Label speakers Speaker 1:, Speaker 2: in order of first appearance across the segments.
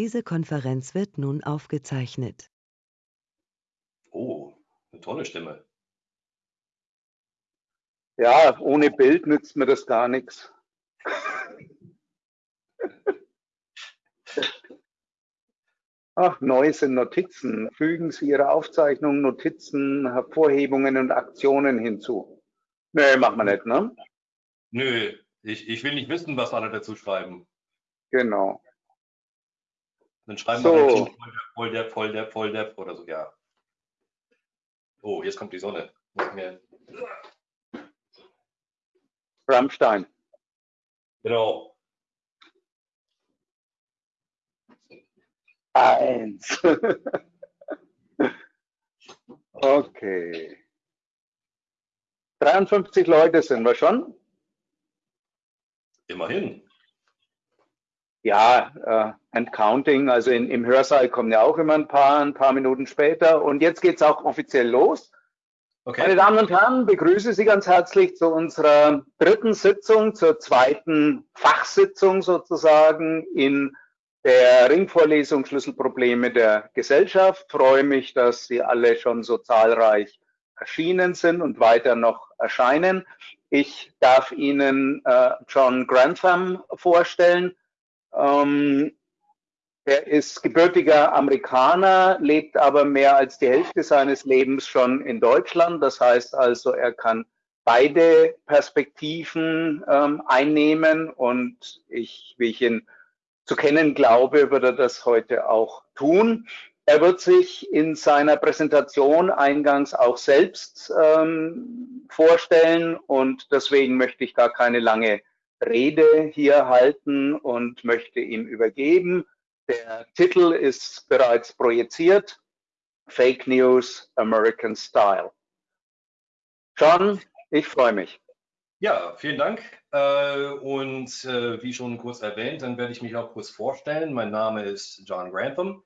Speaker 1: Diese Konferenz wird nun aufgezeichnet.
Speaker 2: Oh, eine tolle Stimme.
Speaker 3: Ja, ohne Bild nützt mir das gar nichts. Ach, neu sind Notizen. Fügen Sie Ihre Aufzeichnungen, Notizen, Hervorhebungen und Aktionen hinzu. Nö, machen wir nicht, ne?
Speaker 2: Nö, ich, ich will nicht wissen, was alle dazu schreiben.
Speaker 3: Genau.
Speaker 2: Dann schreiben
Speaker 3: So.
Speaker 2: wir voll der, voll der, voll der oder so, ja. Oh, jetzt kommt die Sonne.
Speaker 3: Rammstein.
Speaker 2: Genau.
Speaker 3: Eins. okay. 53 Leute sind wir schon.
Speaker 2: Immerhin.
Speaker 3: Ja, äh, and counting. Also in, im Hörsaal kommen ja auch immer ein paar, ein paar Minuten später. Und jetzt geht's auch offiziell los. Meine
Speaker 2: Okay.
Speaker 3: Damen und Herren, begrüße Sie ganz herzlich zu unserer dritten Sitzung, zur zweiten Fachsitzung sozusagen in der Ringvorlesung Schlüsselprobleme der Gesellschaft. Freue mich, dass Sie alle schon so zahlreich erschienen sind und weiter noch erscheinen. Ich darf Ihnen äh, John Grantham vorstellen. Ähm, er ist gebürtiger Amerikaner, lebt aber mehr als die Hälfte seines Lebens schon in Deutschland. Das heißt also, er kann beide Perspektiven ähm, einnehmen und ich, wie ich ihn zu kennen glaube, wird er das heute auch tun. Er wird sich in seiner Präsentation eingangs auch selbst ähm, vorstellen und deswegen möchte ich gar keine lange Rede hier halten und möchte ihm übergeben. Der Titel ist bereits projiziert. Fake News American Style. John, ich freue mich.
Speaker 2: Ja, vielen Dank. Äh, Und äh, wie schon kurz erwähnt, dann werde ich mich auch kurz vorstellen. Mein Name ist John Grantham,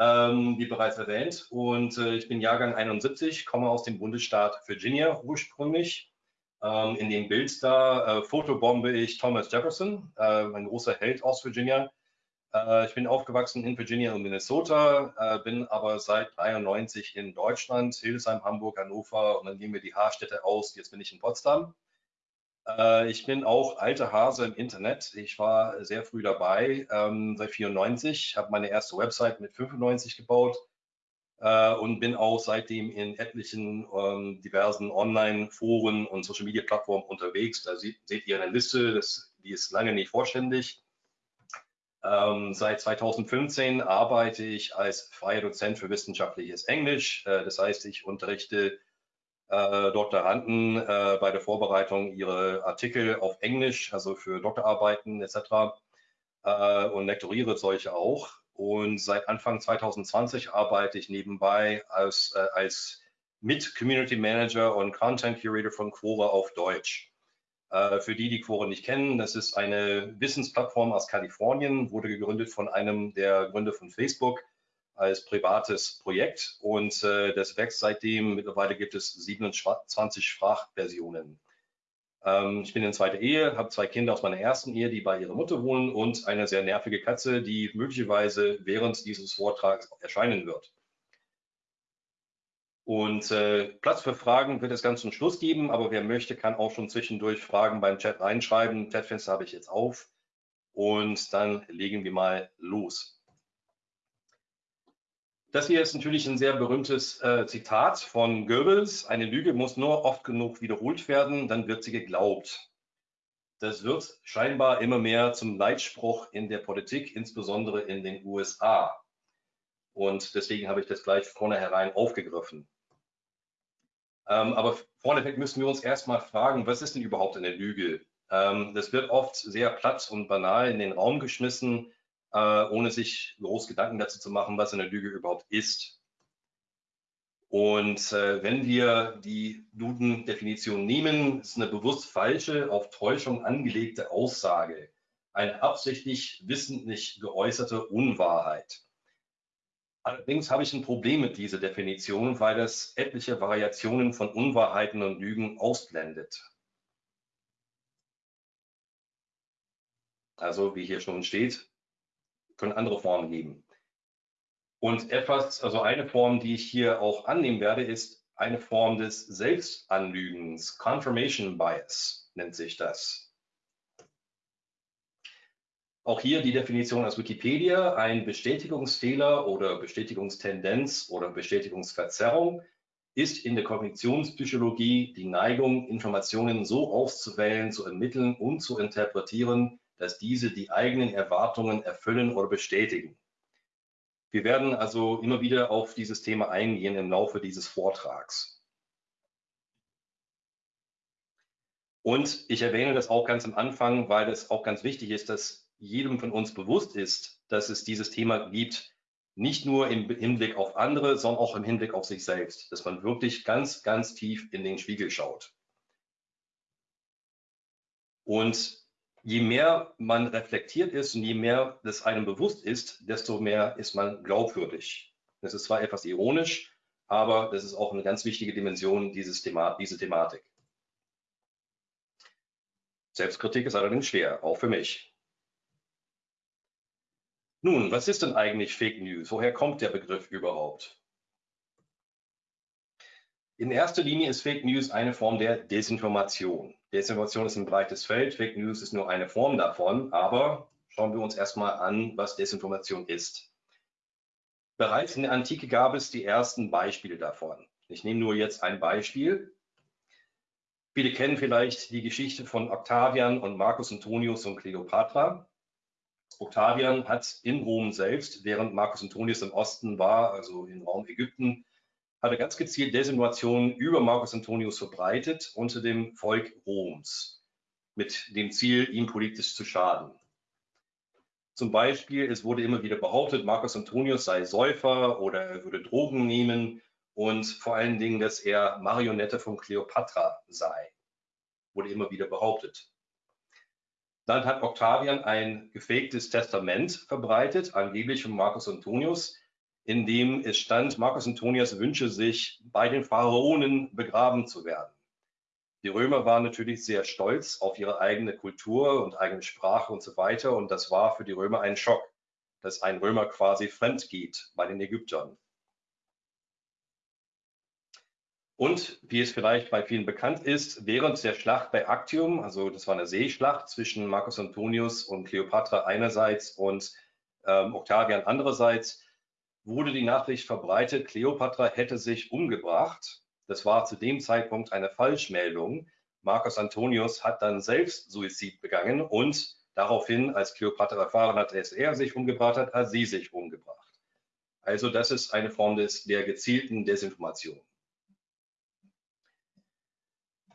Speaker 2: ähm, wie bereits erwähnt. Und äh, ich bin Jahrgang 71, komme aus dem Bundesstaat Virginia ursprünglich. Ähm, In dem Bild da äh, fotobombe ich Thomas Jefferson, äh, ein großer Held aus Virginia. Äh, Ich bin aufgewachsen in Virginia und Minnesota, äh, bin aber seit 93 in Deutschland, Hildesheim, Hamburg, Hannover und dann gehen wir die Haarstädte aus. Jetzt bin ich in Potsdam. Äh, Ich bin auch alter Hase im Internet. Ich war sehr früh dabei, ähm, seit 94, habe meine erste Website mit 95 gebaut äh, und bin auch seitdem in etlichen ähm, diversen Online-Foren und Social-Media-Plattformen unterwegs. Da seht, seht ihr eine Liste, das, die ist lange nicht vollständig. Ähm, seit 2015 arbeite ich als freier Dozent für wissenschaftliches Englisch. Äh, das heißt, ich unterrichte äh, Doktoranden äh, bei der Vorbereitung ihrer Artikel auf Englisch, also für Doktorarbeiten etc. Äh, und lektoriere solche auch. Und seit Anfang 2020 arbeite ich nebenbei als, äh, als Mit-Community Manager und Content Curator von Quora auf Deutsch. Äh, für die, die Quora nicht kennen, das ist eine Wissensplattform aus Kalifornien, wurde gegründet von einem der Gründer von Facebook als privates Projekt und äh, das wächst seitdem. Mittlerweile gibt es 27 Sprachversionen. Ähm, ich bin in zweiter Ehe, habe zwei Kinder aus meiner ersten Ehe, die bei ihrer Mutter wohnen und eine sehr nervige Katze, die möglicherweise während dieses Vortrags erscheinen wird. Und äh, Platz für Fragen wird es ganz zum Schluss geben, aber wer möchte, kann auch schon zwischendurch Fragen beim Chat reinschreiben. Chatfenster habe ich jetzt auf und dann legen wir mal los. Das hier ist natürlich ein sehr berühmtes äh, Zitat von Goebbels. Eine Lüge muss nur oft genug wiederholt werden, dann wird sie geglaubt. Das wird scheinbar immer mehr zum Leitspruch in der Politik, insbesondere in den USA. Und deswegen habe ich das gleich vornherein aufgegriffen. Ähm, aber vorneweg müssen wir uns erstmal fragen, was ist denn überhaupt eine Lüge? Ähm, das wird oft sehr platt und banal in den Raum geschmissen äh, ohne sich groß Gedanken dazu zu machen, was eine Lüge überhaupt ist. Und äh, wenn wir die Duden-Definition nehmen, ist eine bewusst falsche, auf Täuschung angelegte Aussage, eine absichtlich wissentlich geäußerte Unwahrheit. Allerdings habe ich ein Problem mit dieser Definition, weil das etliche Variationen von Unwahrheiten und Lügen ausblendet. Also wie hier schon steht, können andere Formen geben. Und etwas, also eine Form, die ich hier auch annehmen werde, ist eine Form des Selbstanlügens. Confirmation Bias nennt sich das. Auch hier die Definition aus Wikipedia, ein Bestätigungsfehler oder Bestätigungstendenz oder Bestätigungsverzerrung ist in der Kognitionspsychologie die Neigung, Informationen so auszuwählen, zu ermitteln und zu interpretieren, dass diese die eigenen Erwartungen erfüllen oder bestätigen. Wir werden also immer wieder auf dieses Thema eingehen im Laufe dieses Vortrags. Und ich erwähne das auch ganz am Anfang, weil es auch ganz wichtig ist, dass jedem von uns bewusst ist, dass es dieses Thema gibt, nicht nur im Hinblick auf andere, sondern auch im Hinblick auf sich selbst, dass man wirklich ganz, ganz tief in den Spiegel schaut. Und je mehr man reflektiert ist und je mehr das einem bewusst ist, desto mehr ist man glaubwürdig. Das ist zwar etwas ironisch, aber das ist auch eine ganz wichtige Dimension dieses Thema, diese Thematik. Selbstkritik ist allerdings schwer, auch für mich. Nun, was ist denn eigentlich Fake News? Woher kommt der Begriff überhaupt? In erster Linie ist Fake News eine Form der Desinformation. Desinformation ist ein breites Feld, Fake News ist nur eine Form davon, aber schauen wir uns erstmal an, was Desinformation ist. Bereits in der Antike gab es die ersten Beispiele davon. Ich nehme nur jetzt ein Beispiel. Viele kennen vielleicht die Geschichte von Octavian und Marcus Antonius und Cleopatra. Octavian hat in Rom selbst, während Marcus Antonius im Osten war, also im Raum Ägypten, hat er ganz gezielt Desinformationen über Marcus Antonius verbreitet unter dem Volk Roms, mit dem Ziel, ihm politisch zu schaden. Zum Beispiel, es wurde immer wieder behauptet, Marcus Antonius sei Säufer oder er würde Drogen nehmen und vor allen Dingen, dass er Marionette von Kleopatra sei, wurde immer wieder behauptet. Dann hat Octavian ein gefaktes Testament verbreitet, angeblich von Marcus Antonius, in dem es stand, Marcus Antonius wünsche sich, bei den Pharaonen begraben zu werden. Die Römer waren natürlich sehr stolz auf ihre eigene Kultur und eigene Sprache und so weiter. Und das war für die Römer ein Schock, dass ein Römer quasi fremd geht bei den Ägyptern. Und wie es vielleicht bei vielen bekannt ist, während der Schlacht bei Actium, also das war eine Seeschlacht zwischen Marcus Antonius und Kleopatra einerseits und ähm, Octavian andererseits, wurde die Nachricht verbreitet, Kleopatra hätte sich umgebracht. Das war zu dem Zeitpunkt eine Falschmeldung. Marcus Antonius hat dann selbst Suizid begangen und daraufhin, als Kleopatra erfahren hat, dass er sich umgebracht hat, hat sie sich umgebracht. Also das ist eine Form des, der gezielten Desinformation.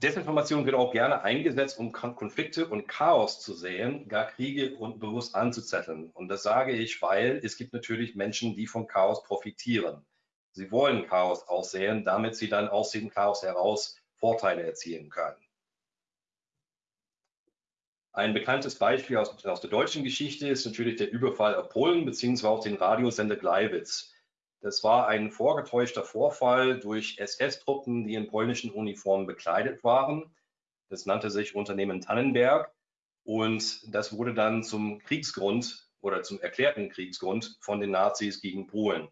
Speaker 2: Desinformation wird auch gerne eingesetzt, um Konflikte und Chaos zu säen, gar Kriege und bewusst anzuzetteln. Und das sage ich, weil es gibt natürlich Menschen, die vom Chaos profitieren. Sie wollen Chaos aussäen, damit sie dann aus dem Chaos heraus Vorteile erzielen können. Ein bekanntes Beispiel aus, aus der deutschen Geschichte ist natürlich der Überfall auf Polen bzw. auf den Radiosender Gleiwitz. Das war ein vorgetäuschter Vorfall durch SS-Truppen, die in polnischen Uniformen bekleidet waren. Das nannte sich Unternehmen Tannenberg und das wurde dann zum Kriegsgrund oder zum erklärten Kriegsgrund von den Nazis gegen Polen.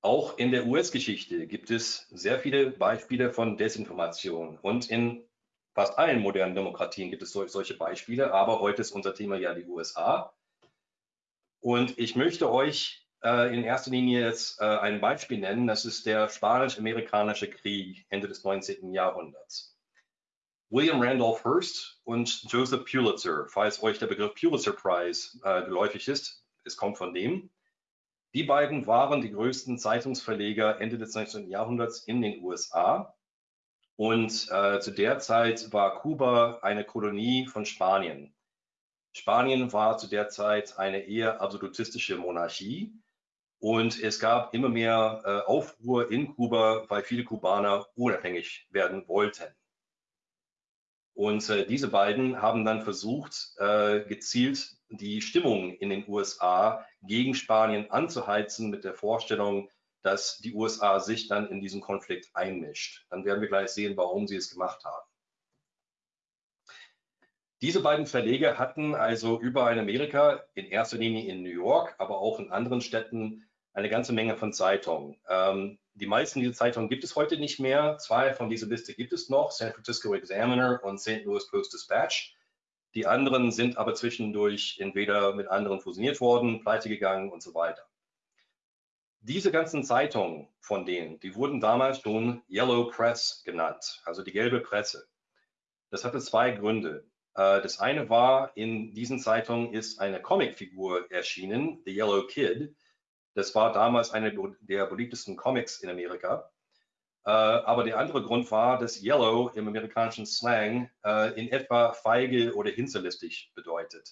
Speaker 2: Auch in der US-Geschichte gibt es sehr viele Beispiele von Desinformation und in fast allen modernen Demokratien gibt es solche Beispiele, aber heute ist unser Thema ja die USA. Und ich möchte euch äh, in erster Linie jetzt äh, ein Beispiel nennen. Das ist der Spanisch-Amerikanische Krieg Ende des 19. Jahrhunderts. William Randolph Hearst und Joseph Pulitzer, falls euch der Begriff Pulitzer Prize äh, geläufig ist, es kommt von dem. Die beiden waren die größten Zeitungsverleger Ende des 19. Jahrhunderts in den USA. Und äh, zu der Zeit war Kuba eine Kolonie von Spanien. Spanien war zu der Zeit eine eher absolutistische Monarchie und es gab immer mehr äh, Aufruhr in Kuba, weil viele Kubaner unabhängig werden wollten. Und äh, diese beiden haben dann versucht, äh, gezielt die Stimmung in den USA gegen Spanien anzuheizen mit der Vorstellung, dass die USA sich dann in diesen Konflikt einmischt. Dann werden wir gleich sehen, warum sie es gemacht haben. Diese beiden Verleger hatten also überall in Amerika, in erster Linie in New York, aber auch in anderen Städten, eine ganze Menge von Zeitungen. Ähm, die meisten dieser Zeitungen gibt es heute nicht mehr. Zwei von dieser Liste gibt es noch, San Francisco Examiner und St. Louis Post Dispatch. Die anderen sind aber zwischendurch entweder mit anderen fusioniert worden, pleite gegangen und so weiter. Diese ganzen Zeitungen von denen, die wurden damals schon Yellow Press genannt, also die gelbe Presse. Das hatte zwei Gründe. Äh, das eine war, in diesen Zeitungen ist eine Comicfigur erschienen, The Yellow Kid. Das war damals eine der beliebtesten Comics in Amerika. Äh, aber der andere Grund war, dass Yellow im amerikanischen Slang äh, in etwa feige oder hinterlistig bedeutet.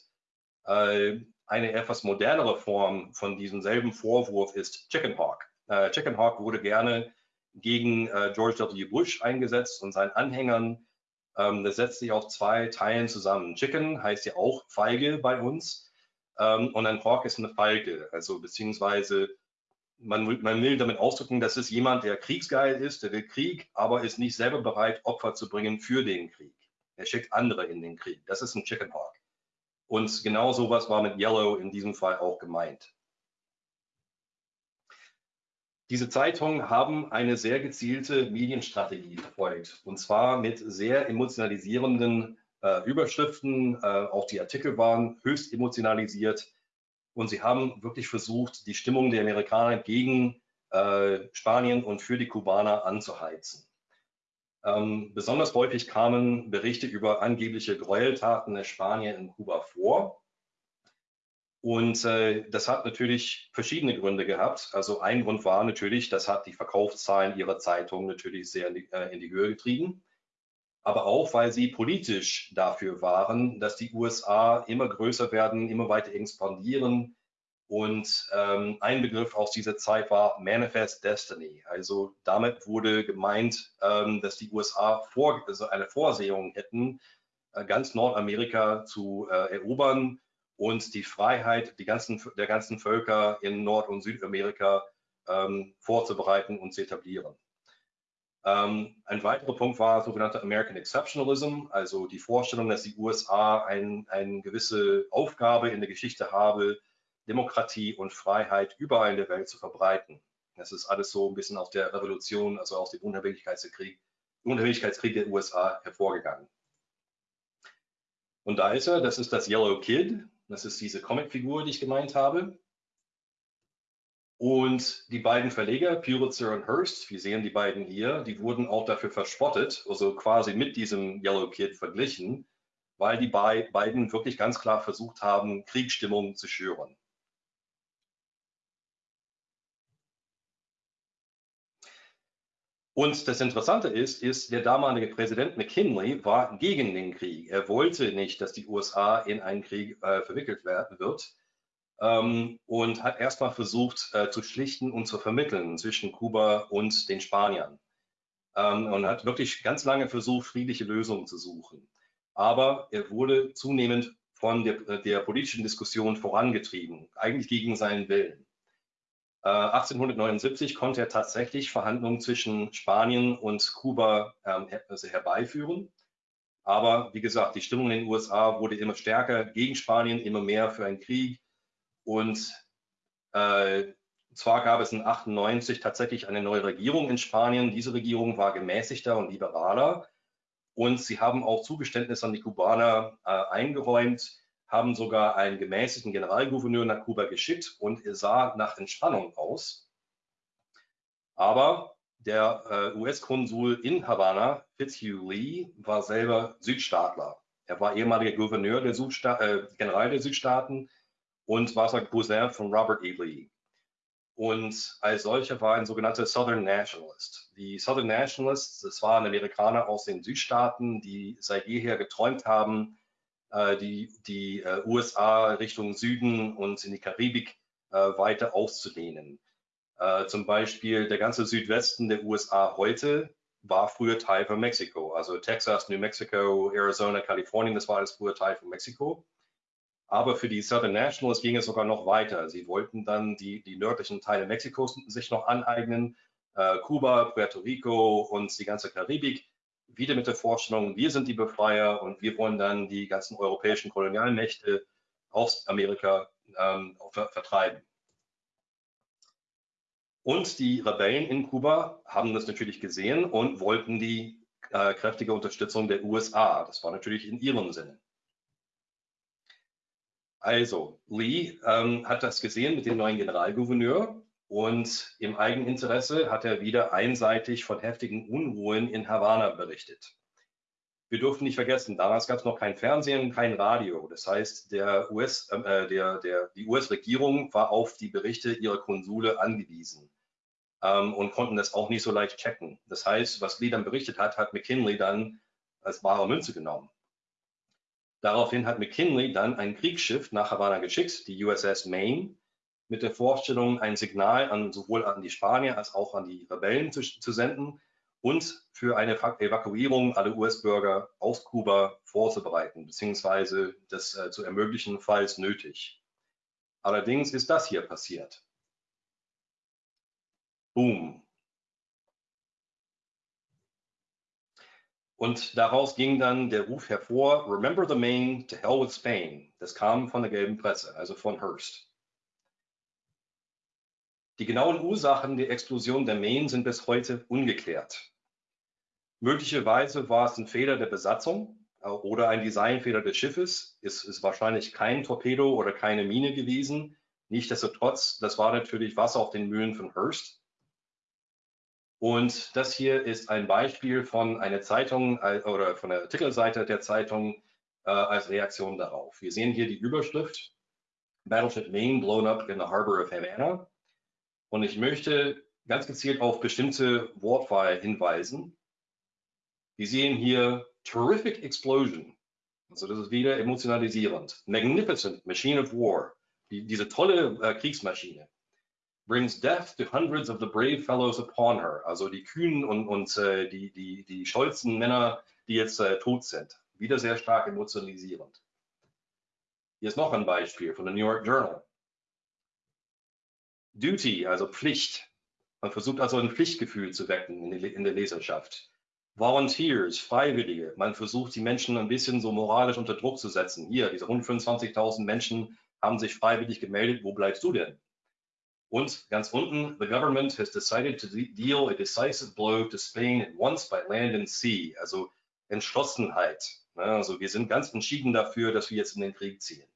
Speaker 2: Eine etwas modernere Form von diesem selben Vorwurf ist Chicken Hawk. Chicken Hawk wurde gerne gegen George W. Bush eingesetzt und seinen Anhängern ähm, das setzt sich aus zwei Teilen zusammen. Chicken heißt ja auch Feige bei uns ähm, und ein Hawk ist eine Falke, also beziehungsweise man, man, will damit ausdrücken, das ist jemand, der kriegsgeil ist, der will Krieg, aber ist nicht selber bereit, Opfer zu bringen für den Krieg. Er schickt andere in den Krieg. Das ist ein Chicken Hawk. Und genau sowas war mit Yellow in diesem Fall auch gemeint. Diese Zeitungen haben eine sehr gezielte Medienstrategie verfolgt und zwar mit sehr emotionalisierenden äh, Überschriften. Äh, auch die Artikel waren höchst emotionalisiert und sie haben wirklich versucht, die Stimmung der Amerikaner gegen äh, Spanien und für die Kubaner anzuheizen. Ähm, besonders häufig kamen Berichte über angebliche Gräueltaten der Spanier in Kuba vor. Und äh, das hat natürlich verschiedene Gründe gehabt. Also ein Grund war natürlich, das hat die Verkaufszahlen ihrer Zeitung natürlich sehr in die, äh, in die Höhe getrieben. Aber auch, weil sie politisch dafür waren, dass die USA immer größer werden, immer weiter expandieren. Und ähm, ein Begriff aus dieser Zeit war Manifest Destiny. Also damit wurde gemeint, ähm, dass die USA vor, also eine Vorsehung hätten, äh, ganz Nordamerika zu äh, erobern und die Freiheit die ganzen, der ganzen Völker in Nord- und Südamerika ähm, vorzubereiten und zu etablieren. Ähm, ein weiterer Punkt war sogenannter American Exceptionalism, also die Vorstellung, dass die USA ein, eine gewisse Aufgabe in der Geschichte habe, Demokratie und Freiheit überall in der Welt zu verbreiten. Das ist alles so ein bisschen aus der Revolution, also aus dem Unabhängigkeitskrieg, Unabhängigkeitskrieg der USA hervorgegangen. Und da ist er, das ist das Yellow Kid, das ist diese Comicfigur, die ich gemeint habe. Und die beiden Verleger, Pulitzer und Hearst, wir sehen die beiden hier, die wurden auch dafür verspottet, also quasi mit diesem Yellow Kid verglichen, weil die beiden wirklich ganz klar versucht haben, Kriegsstimmung zu schüren. Und das Interessante ist, ist, der damalige Präsident McKinley war gegen den Krieg. Er wollte nicht, dass die USA in einen Krieg äh, verwickelt werden wird ähm, und hat erstmal versucht äh, zu schlichten und zu vermitteln zwischen Kuba und den Spaniern ähm, und hat wirklich ganz lange versucht, friedliche Lösungen zu suchen. Aber er wurde zunehmend von der, der politischen Diskussion vorangetrieben, eigentlich gegen seinen Willen. 1879 äh, konnte er tatsächlich Verhandlungen zwischen Spanien und Kuba ähm, also herbeiführen. Aber wie gesagt, die Stimmung in den USA wurde immer stärker gegen Spanien, immer mehr für einen Krieg. Und äh, zwar gab es in 98 tatsächlich eine neue Regierung in Spanien. Diese Regierung war gemäßigter und liberaler. Und sie haben auch Zugeständnisse an die Kubaner äh, eingeräumt, haben sogar einen gemäßigten Generalgouverneur nach Kuba geschickt und er sah nach Entspannung aus. Aber der äh, US-Konsul in Havanna, Fitzhugh Lee, war selber Südstaatler. Er war ehemaliger Gouverneur der Südsta äh, General der Südstaaten und war sein Cousin von Robert E. Lee. Und als solcher war ein sogenannter Southern Nationalist. Die Southern Nationalists, das waren Amerikaner aus den Südstaaten, die seit jeher geträumt haben, die, die äh, USA Richtung Süden und in die Karibik äh, weiter auszudehnen. zum Beispiel der ganze Südwesten der USA heute war früher Teil von Mexiko. Also Texas, New Mexico, Arizona, Kalifornien, das war alles früher Teil von Mexiko. Aber für die Southern Nationals ging es sogar noch weiter. Sie wollten dann die, die nördlichen Teile Mexikos sich noch aneignen, äh, Kuba, Puerto Rico und die ganze Karibik wieder mit der Vorstellung, wir sind die Befreier und wir wollen dann die ganzen europäischen Kolonialmächte aus Amerika ähm, vertreiben. Und die Rebellen in Kuba haben das natürlich gesehen und wollten die äh, kräftige Unterstützung der USA. Das war natürlich in ihrem Sinne. Also, Lee ähm, hat das gesehen mit dem neuen Generalgouverneur und im Eigeninteresse hat er wieder einseitig von heftigen Unruhen in Havanna berichtet. Wir dürfen nicht vergessen, damals gab es noch kein Fernsehen, kein Radio. Das heißt, der US, äh, der, der, die US-Regierung war auf die Berichte ihrer Konsule angewiesen ähm, und konnten das auch nicht so leicht checken. Das heißt, was Lee dann berichtet hat, hat McKinley dann als wahre Münze genommen. Daraufhin hat McKinley dann ein Kriegsschiff nach Havanna geschickt, die USS Maine, mit der Vorstellung, ein Signal an, sowohl an die Spanier als auch an die Rebellen zu, zu senden und für eine Evakuierung aller US-Bürger aus Kuba vorzubereiten, beziehungsweise das äh, zu ermöglichen, falls nötig. Allerdings ist das hier passiert. Boom. Und daraus ging dann der Ruf hervor, Remember the Maine, to hell with Spain. Das kam von der gelben Presse, also von Hearst. Die genauen Ursachen der Explosion der Maine sind bis heute ungeklärt. Möglicherweise war es ein Fehler der Besatzung äh, oder ein Designfehler des Schiffes. Es ist wahrscheinlich kein Torpedo oder keine Mine gewesen. Nichtsdestotrotz, das war natürlich Wasser auf den Mühlen von Hearst. Und das hier ist ein Beispiel von einer Zeitung äh, oder von der Titelseite der Zeitung äh, als Reaktion darauf. Wir sehen hier die Überschrift Battleship Maine blown up in the harbor of Havana. Und ich möchte ganz gezielt auf bestimmte Wortwahl hinweisen. Wir sehen hier Terrific Explosion. Also das ist wieder emotionalisierend. Magnificent Machine of War. Die, diese tolle äh, Kriegsmaschine. Brings death to hundreds of the brave fellows upon her. Also die kühnen und, und äh, die, die, die stolzen Männer, die jetzt äh, tot sind. Wieder sehr stark emotionalisierend. Hier ist noch ein Beispiel von der New York Journal. Duty, also Pflicht. Man versucht also ein Pflichtgefühl zu wecken in der Leserschaft. Volunteers, Freiwillige. Man versucht, die Menschen ein bisschen so moralisch unter Druck zu setzen. Hier, diese 125.000 Menschen haben sich freiwillig gemeldet. Wo bleibst du denn? Und ganz unten, the government has decided to deal a decisive blow to Spain at once by land and sea. Also Entschlossenheit. Also wir sind ganz entschieden dafür, dass wir jetzt in den Krieg ziehen.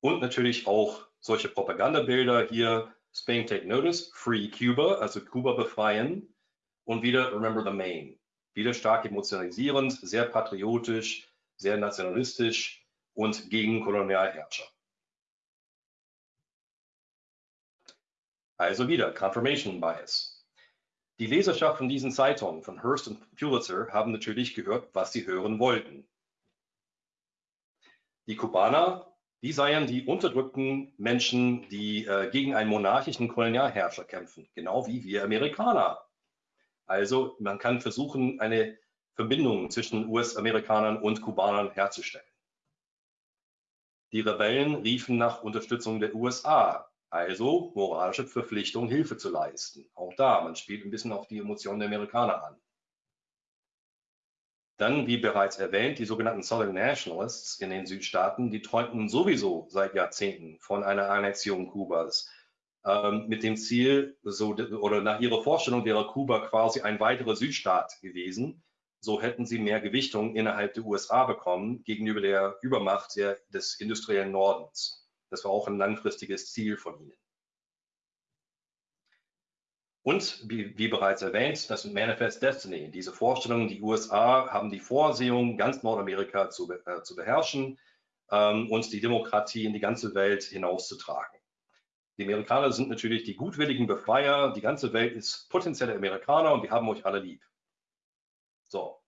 Speaker 2: Und natürlich auch solche Propagandabilder hier, Spain take notice, free Cuba, also Kuba befreien und wieder remember the Main. Wieder stark emotionalisierend, sehr patriotisch, sehr nationalistisch und gegen Kolonialherrscher. Also wieder Confirmation Bias. Die Leserschaft von diesen Zeitungen, von Hearst und Pulitzer, haben natürlich gehört, was sie hören wollten. Die Kubaner die seien die unterdrückten Menschen, die äh, gegen einen monarchischen Kolonialherrscher kämpfen, genau wie wir Amerikaner. Also man kann versuchen, eine Verbindung zwischen US-Amerikanern und Kubanern herzustellen. Die Rebellen riefen nach Unterstützung der USA, also moralische Verpflichtung, Hilfe zu leisten. Auch da, man spielt ein bisschen auf die Emotionen der Amerikaner an. Dann, wie bereits erwähnt, die sogenannten Southern Nationalists in den Südstaaten, die träumten sowieso seit Jahrzehnten von einer Annexion Kubas. Ähm, mit dem Ziel, so, oder nach ihrer Vorstellung wäre Kuba quasi ein weiterer Südstaat gewesen. So hätten sie mehr Gewichtung innerhalb der USA bekommen gegenüber der Übermacht der, des industriellen Nordens. Das war auch ein langfristiges Ziel von ihnen. Und wie, wie, bereits erwähnt, das Manifest Destiny. Diese Vorstellung, die USA haben die Vorsehung, ganz Nordamerika zu, äh, zu beherrschen ähm, und die Demokratie in die ganze Welt hinauszutragen. Die Amerikaner sind natürlich die gutwilligen Befreier. Die ganze Welt ist potenzielle Amerikaner und wir haben euch alle lieb. So.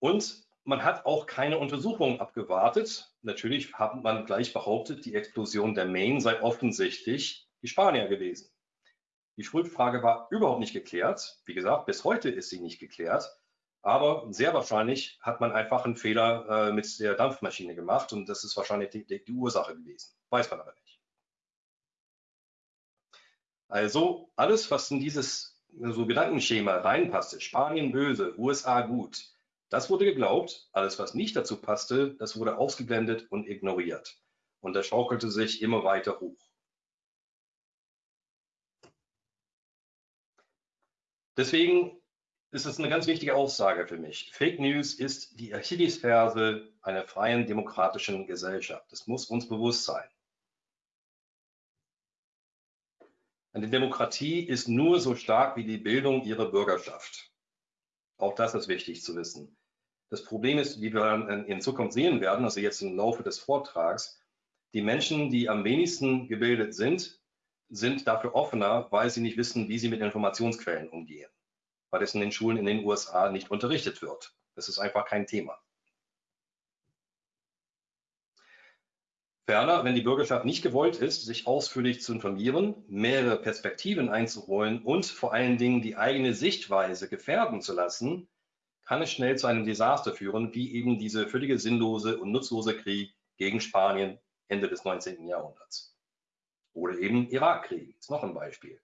Speaker 2: Und man hat auch keine Untersuchungen abgewartet. Natürlich hat man gleich behauptet, die Explosion der Maine sei offensichtlich die Spanier gewesen. Die Schuldfrage war überhaupt nicht geklärt. Wie gesagt, bis heute ist sie nicht geklärt. Aber sehr wahrscheinlich hat man einfach einen Fehler äh, mit der Dampfmaschine gemacht und das ist wahrscheinlich die, die, die Ursache gewesen. Weiß man aber nicht. Also alles, was in dieses so Gedankenschema reinpasste, Spanien böse, USA gut, das wurde geglaubt. Alles, was nicht dazu passte, das wurde ausgeblendet und ignoriert. Und das schaukelte sich immer weiter hoch. Deswegen ist es eine ganz wichtige Aussage für mich. Fake News ist die Achillesferse einer freien demokratischen Gesellschaft. Das muss uns bewusst sein. Eine Demokratie ist nur so stark wie die Bildung ihrer Bürgerschaft. Auch das ist wichtig zu wissen. Das Problem ist, wie wir in Zukunft sehen werden, also jetzt im Laufe des Vortrags, die Menschen, die am wenigsten gebildet sind, sind dafür offener, weil sie nicht wissen, wie sie mit Informationsquellen umgehen, weil es in den Schulen in den USA nicht unterrichtet wird. Das ist einfach kein Thema. Ferner, wenn die Bürgerschaft nicht gewollt ist, sich ausführlich zu informieren, mehrere Perspektiven einzuholen und vor allen Dingen die eigene Sichtweise gefährden zu lassen, kann es schnell zu einem Desaster führen, wie eben diese völlige sinnlose und nutzlose Krieg gegen Spanien Ende des 19. Jahrhunderts. Oder eben Irakkrieg, ist noch ein Beispiel.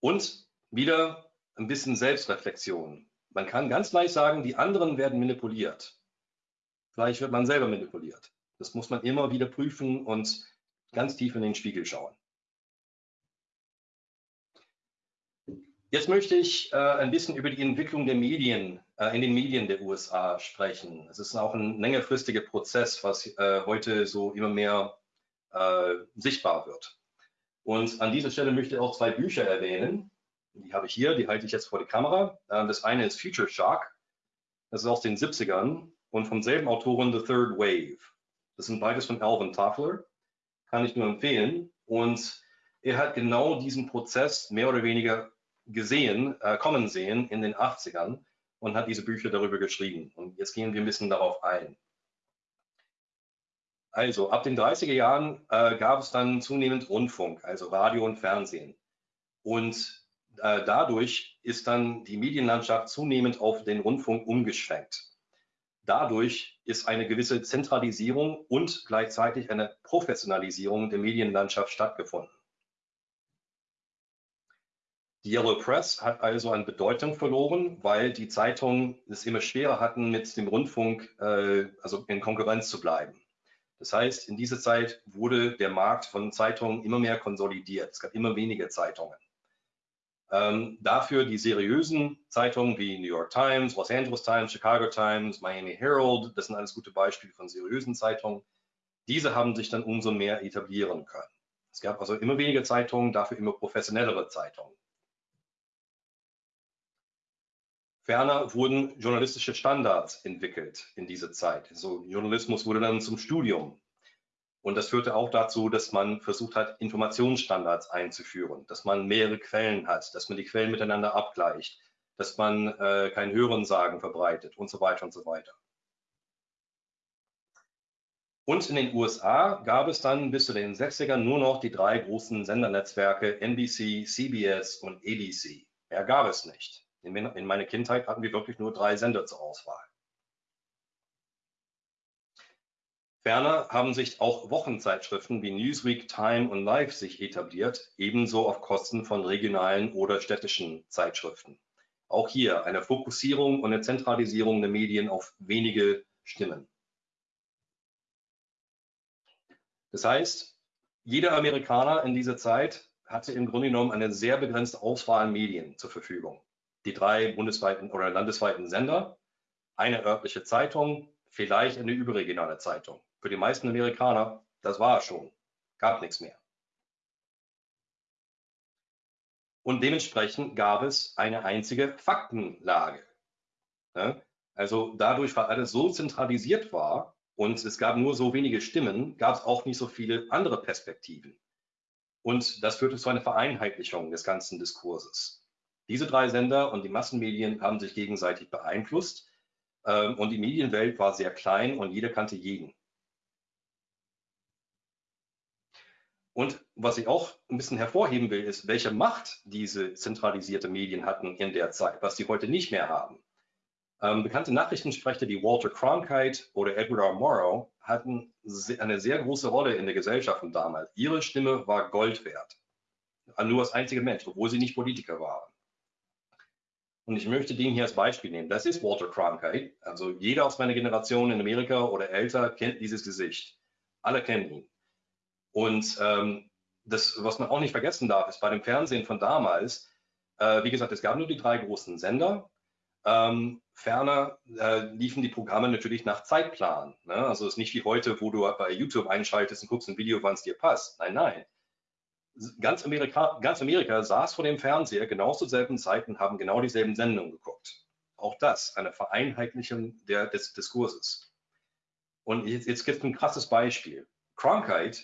Speaker 2: Und wieder ein bisschen Selbstreflexion. Man kann ganz leicht sagen, die anderen werden manipuliert. Vielleicht wird man selber manipuliert. Das muss man immer wieder prüfen und ganz tief in den Spiegel schauen. Jetzt möchte ich äh, ein bisschen über die Entwicklung der Medien in den Medien der USA sprechen. Es ist auch ein längerfristiger Prozess, was äh, heute so immer mehr äh, sichtbar wird. Und an dieser Stelle möchte ich auch zwei Bücher erwähnen. Die habe ich hier, die halte ich jetzt vor die Kamera. Ähm, das eine ist Future Shock. Das ist aus den 70ern und vom selben Autoren The Third Wave. Das sind beides von Alvin Toffler. Kann ich nur empfehlen. Und er hat genau diesen Prozess mehr oder weniger gesehen, äh, kommen sehen in den 80ern und hat diese Bücher darüber geschrieben. Und jetzt gehen wir ein bisschen darauf ein. Also ab den 30er Jahren äh, gab es dann zunehmend Rundfunk, also Radio und Fernsehen. Und äh, dadurch ist dann die Medienlandschaft zunehmend auf den Rundfunk umgeschwenkt. Dadurch ist eine gewisse Zentralisierung und gleichzeitig eine Professionalisierung der Medienlandschaft stattgefunden. Die Yellow Press hat also an Bedeutung verloren, weil die Zeitungen es immer schwerer hatten, mit dem Rundfunk äh, also in Konkurrenz zu bleiben. Das heißt, in dieser Zeit wurde der Markt von Zeitungen immer mehr konsolidiert. Es gab immer weniger Zeitungen. Ähm, dafür die seriösen Zeitungen wie New York Times, Los Angeles Times, Chicago Times, Miami Herald, das sind alles gute Beispiele von seriösen Zeitungen. Diese haben sich dann umso mehr etablieren können. Es gab also immer weniger Zeitungen, dafür immer professionellere Zeitungen. Ferner wurden journalistische Standards entwickelt in dieser Zeit. So Journalismus wurde dann zum Studium. Und das führte auch dazu, dass man versucht hat, Informationsstandards einzuführen, dass man mehrere Quellen hat, dass man die Quellen miteinander abgleicht, dass man äh, kein Hörensagen verbreitet und so weiter und so weiter. Und in den USA gab es dann bis zu den 60ern nur noch die drei großen Sendernetzwerke NBC, CBS und ABC. Mehr gab es nicht. In, in meiner Kindheit hatten wir wirklich nur drei Sender zur Auswahl. Ferner haben sich auch Wochenzeitschriften wie Newsweek, Time und Life sich etabliert, ebenso auf Kosten von regionalen oder städtischen Zeitschriften. Auch hier eine Fokussierung und eine Zentralisierung der Medien auf wenige Stimmen. Das heißt, jeder Amerikaner in dieser Zeit hatte im Grunde genommen eine sehr begrenzte Auswahl an Medien zur Verfügung die drei bundesweiten oder landesweiten Sender, eine örtliche Zeitung, vielleicht eine überregionale Zeitung. Für die meisten Amerikaner, das war es schon, gab nichts mehr. Und dementsprechend gab es eine einzige Faktenlage. Also dadurch, weil alles so zentralisiert war und es gab nur so wenige Stimmen, gab es auch nicht so viele andere Perspektiven. Und das führte zu einer Vereinheitlichung des ganzen Diskurses. Diese drei Sender und die Massenmedien haben sich gegenseitig beeinflusst ähm, und die Medienwelt war sehr klein und jeder kannte jeden. Und was ich auch ein bisschen hervorheben will, ist, welche Macht diese zentralisierte Medien hatten in der Zeit, was sie heute nicht mehr haben. Ähm, bekannte Nachrichtensprecher wie Walter Cronkite oder Edward R. Morrow hatten eine sehr große Rolle in der Gesellschaft damals. Ihre Stimme war Gold wert. nur als einziger Mensch, obwohl sie nicht Politiker waren. Und ich möchte den hier als Beispiel nehmen. Das ist Walter Cronkite. Also jeder aus meiner Generation in Amerika oder älter kennt dieses Gesicht. Alle kennen ihn. Und ähm, das, was man auch nicht vergessen darf, ist bei dem Fernsehen von damals, äh, wie gesagt, es gab nur die drei großen Sender. Ähm, ferner äh, liefen die Programme natürlich nach Zeitplan. Ne? Also es ist nicht wie heute, wo du bei YouTube einschaltest und guckst ein Video, wann es dir passt. Nein, nein. Ganz Amerika, ganz Amerika saß vor dem Fernseher genau zur selben Zeit und haben genau dieselben Sendungen geguckt. Auch das, eine Vereinheitlichung der, des Diskurses. Und jetzt, jetzt gibt es ein krasses Beispiel. Cronkite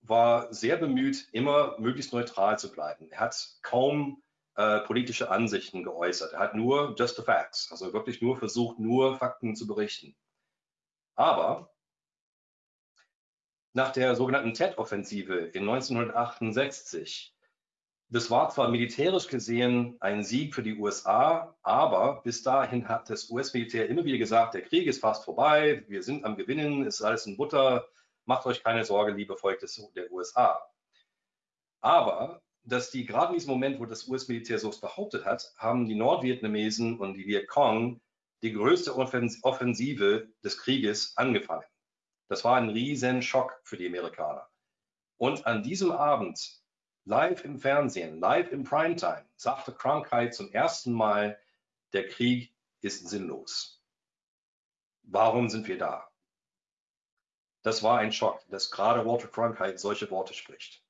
Speaker 2: war sehr bemüht, immer möglichst neutral zu bleiben. Er hat kaum äh, politische Ansichten geäußert. Er hat nur just the facts, also wirklich nur versucht, nur Fakten zu berichten. Aber nach der sogenannten Tet-Offensive in 1968, das war zwar militärisch gesehen ein Sieg für die USA, aber bis dahin hat das US-Militär immer wieder gesagt, der Krieg ist fast vorbei, wir sind am Gewinnen, ist alles in Butter, macht euch keine Sorge, liebe Volk des, der USA. Aber dass die gerade in diesem Moment, wo das US-Militär so behauptet hat, haben die Nordvietnamesen und die Vietcong die größte Offensive des Krieges angefangen. Das war ein riesen Schock für die Amerikaner. Und an diesem Abend, live im Fernsehen, live im Primetime, sagte Cronkite zum ersten Mal, der Krieg ist sinnlos. Warum sind wir da? Das war ein Schock, dass gerade Walter Cronkite solche Worte spricht.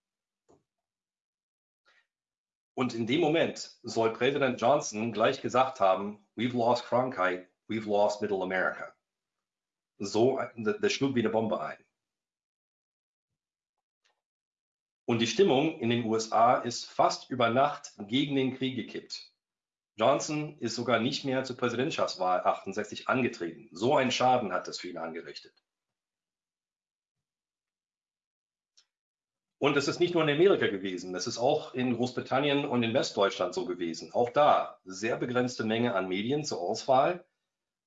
Speaker 2: Und in dem Moment soll Präsident Johnson gleich gesagt haben, we've lost Cronkite, we've lost Middle America. So, das schlug wie eine Bombe ein. Und die Stimmung in den USA ist fast über Nacht gegen den Krieg gekippt. Johnson ist sogar nicht mehr zur Präsidentschaftswahl 68 angetreten. So einen Schaden hat das für ihn angerichtet. Und es ist nicht nur in Amerika gewesen, es ist auch in Großbritannien und in Westdeutschland so gewesen. Auch da sehr begrenzte Menge an Medien zur Auswahl.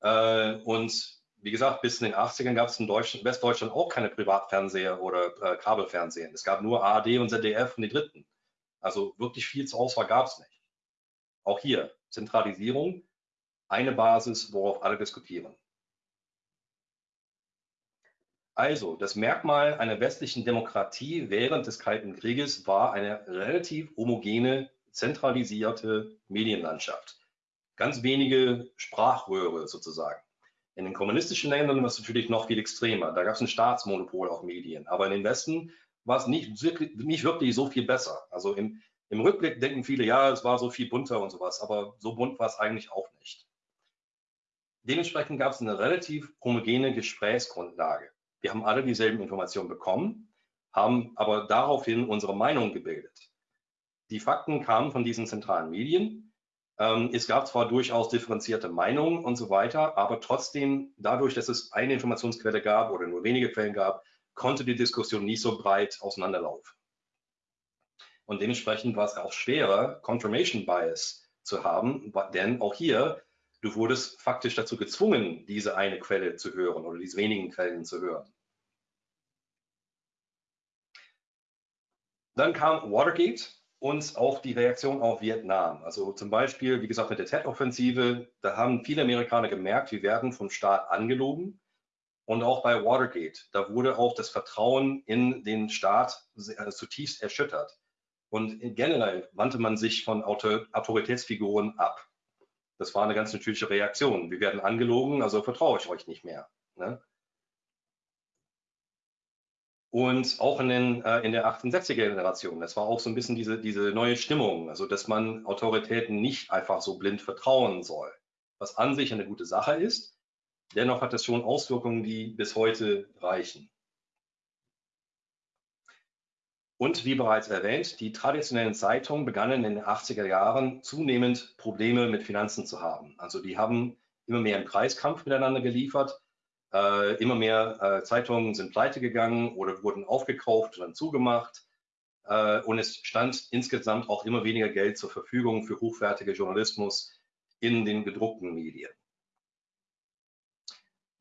Speaker 2: Äh, und wie gesagt, bis in den 80ern gab es in Westdeutschland auch keine Privatfernseher oder äh, Kabelfernsehen. Es gab nur ARD und ZDF und die Dritten. Also wirklich viel zur Auswahl gab es nicht. Auch hier Zentralisierung, eine Basis, worauf alle diskutieren. Also, das Merkmal einer westlichen Demokratie während des Kalten Krieges war eine relativ homogene, zentralisierte Medienlandschaft. Ganz wenige Sprachröhre sozusagen. In den kommunistischen Ländern war es natürlich noch viel extremer. Da gab es ein Staatsmonopol auf Medien. Aber in den Westen war es nicht wirklich, nicht wirklich so viel besser. Also im, im Rückblick denken viele, ja, es war so viel bunter und sowas. Aber so bunt war es eigentlich auch nicht. Dementsprechend gab es eine relativ homogene Gesprächsgrundlage. Wir haben alle dieselben Informationen bekommen, haben aber daraufhin unsere Meinung gebildet. Die Fakten kamen von diesen zentralen Medien. Ähm, es gab zwar durchaus differenzierte Meinungen und so weiter, aber trotzdem, dadurch, dass es eine Informationsquelle gab oder nur wenige Quellen gab, konnte die Diskussion nicht so breit auseinanderlaufen. Und dementsprechend war es auch schwerer, Confirmation Bias zu haben, denn auch hier Du wurdest faktisch dazu gezwungen, diese eine Quelle zu hören oder diese wenigen Quellen zu hören. Dann kam Watergate und auch die Reaktion auf Vietnam. Also zum Beispiel, wie gesagt, mit der Tet-Offensive, da haben viele Amerikaner gemerkt, wir werden vom Staat angelogen. Und auch bei Watergate, da wurde auch das Vertrauen in den Staat äh, zutiefst erschüttert. Und generell wandte man sich von Autoritätsfiguren ab. Das war eine ganz natürliche Reaktion. Wir werden angelogen, also vertraue ich euch nicht mehr. Ne? Und auch in, den, äh, in der 68er Generation, das war auch so ein bisschen diese, diese neue Stimmung, also dass man Autoritäten nicht einfach so blind vertrauen soll, was an sich eine gute Sache ist. Dennoch hat das schon Auswirkungen, die bis heute reichen. Und wie bereits erwähnt, die traditionellen Zeitungen begannen in den 80er Jahren zunehmend Probleme mit Finanzen zu haben. Also die haben immer mehr im Preiskampf miteinander geliefert. Äh, immer mehr äh, Zeitungen sind pleite gegangen oder wurden aufgekauft und dann zugemacht. Äh, und es stand insgesamt auch immer weniger Geld zur Verfügung für hochwertige Journalismus in den gedruckten Medien.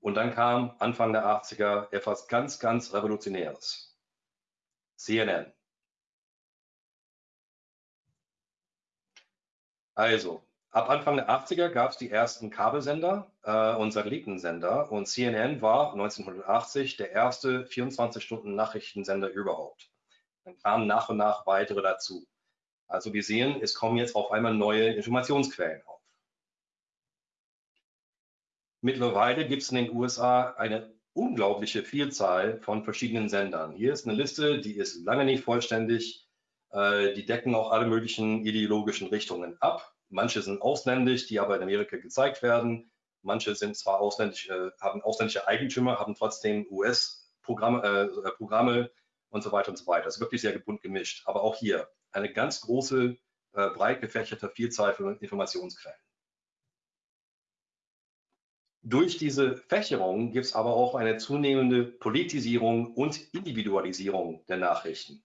Speaker 2: Und dann kam Anfang der 80er etwas ganz, ganz Revolutionäres. CNN. Also, ab Anfang der 80er gab es die ersten Kabelsender äh, und Satellitensender und CNN war 1980 der erste 24-Stunden-Nachrichtensender überhaupt. Dann kamen nach und nach weitere dazu. Also wir sehen, es kommen jetzt auf einmal neue Informationsquellen auf. Mittlerweile gibt es in den USA eine unglaubliche Vielzahl von verschiedenen Sendern. Hier ist eine Liste, die ist lange nicht vollständig. Äh, die decken auch alle möglichen ideologischen Richtungen ab. Manche sind ausländisch, die aber in Amerika gezeigt werden. Manche sind zwar ausländisch, äh, haben ausländische Eigentümer, haben trotzdem US-Programme äh, Programme und so weiter und so weiter. Das ist wirklich sehr bunt gemischt. Aber auch hier eine ganz große, äh, breit gefächerte Vielzahl von Informationsquellen. Durch diese Fächerung gibt es aber auch eine zunehmende Politisierung und Individualisierung der Nachrichten.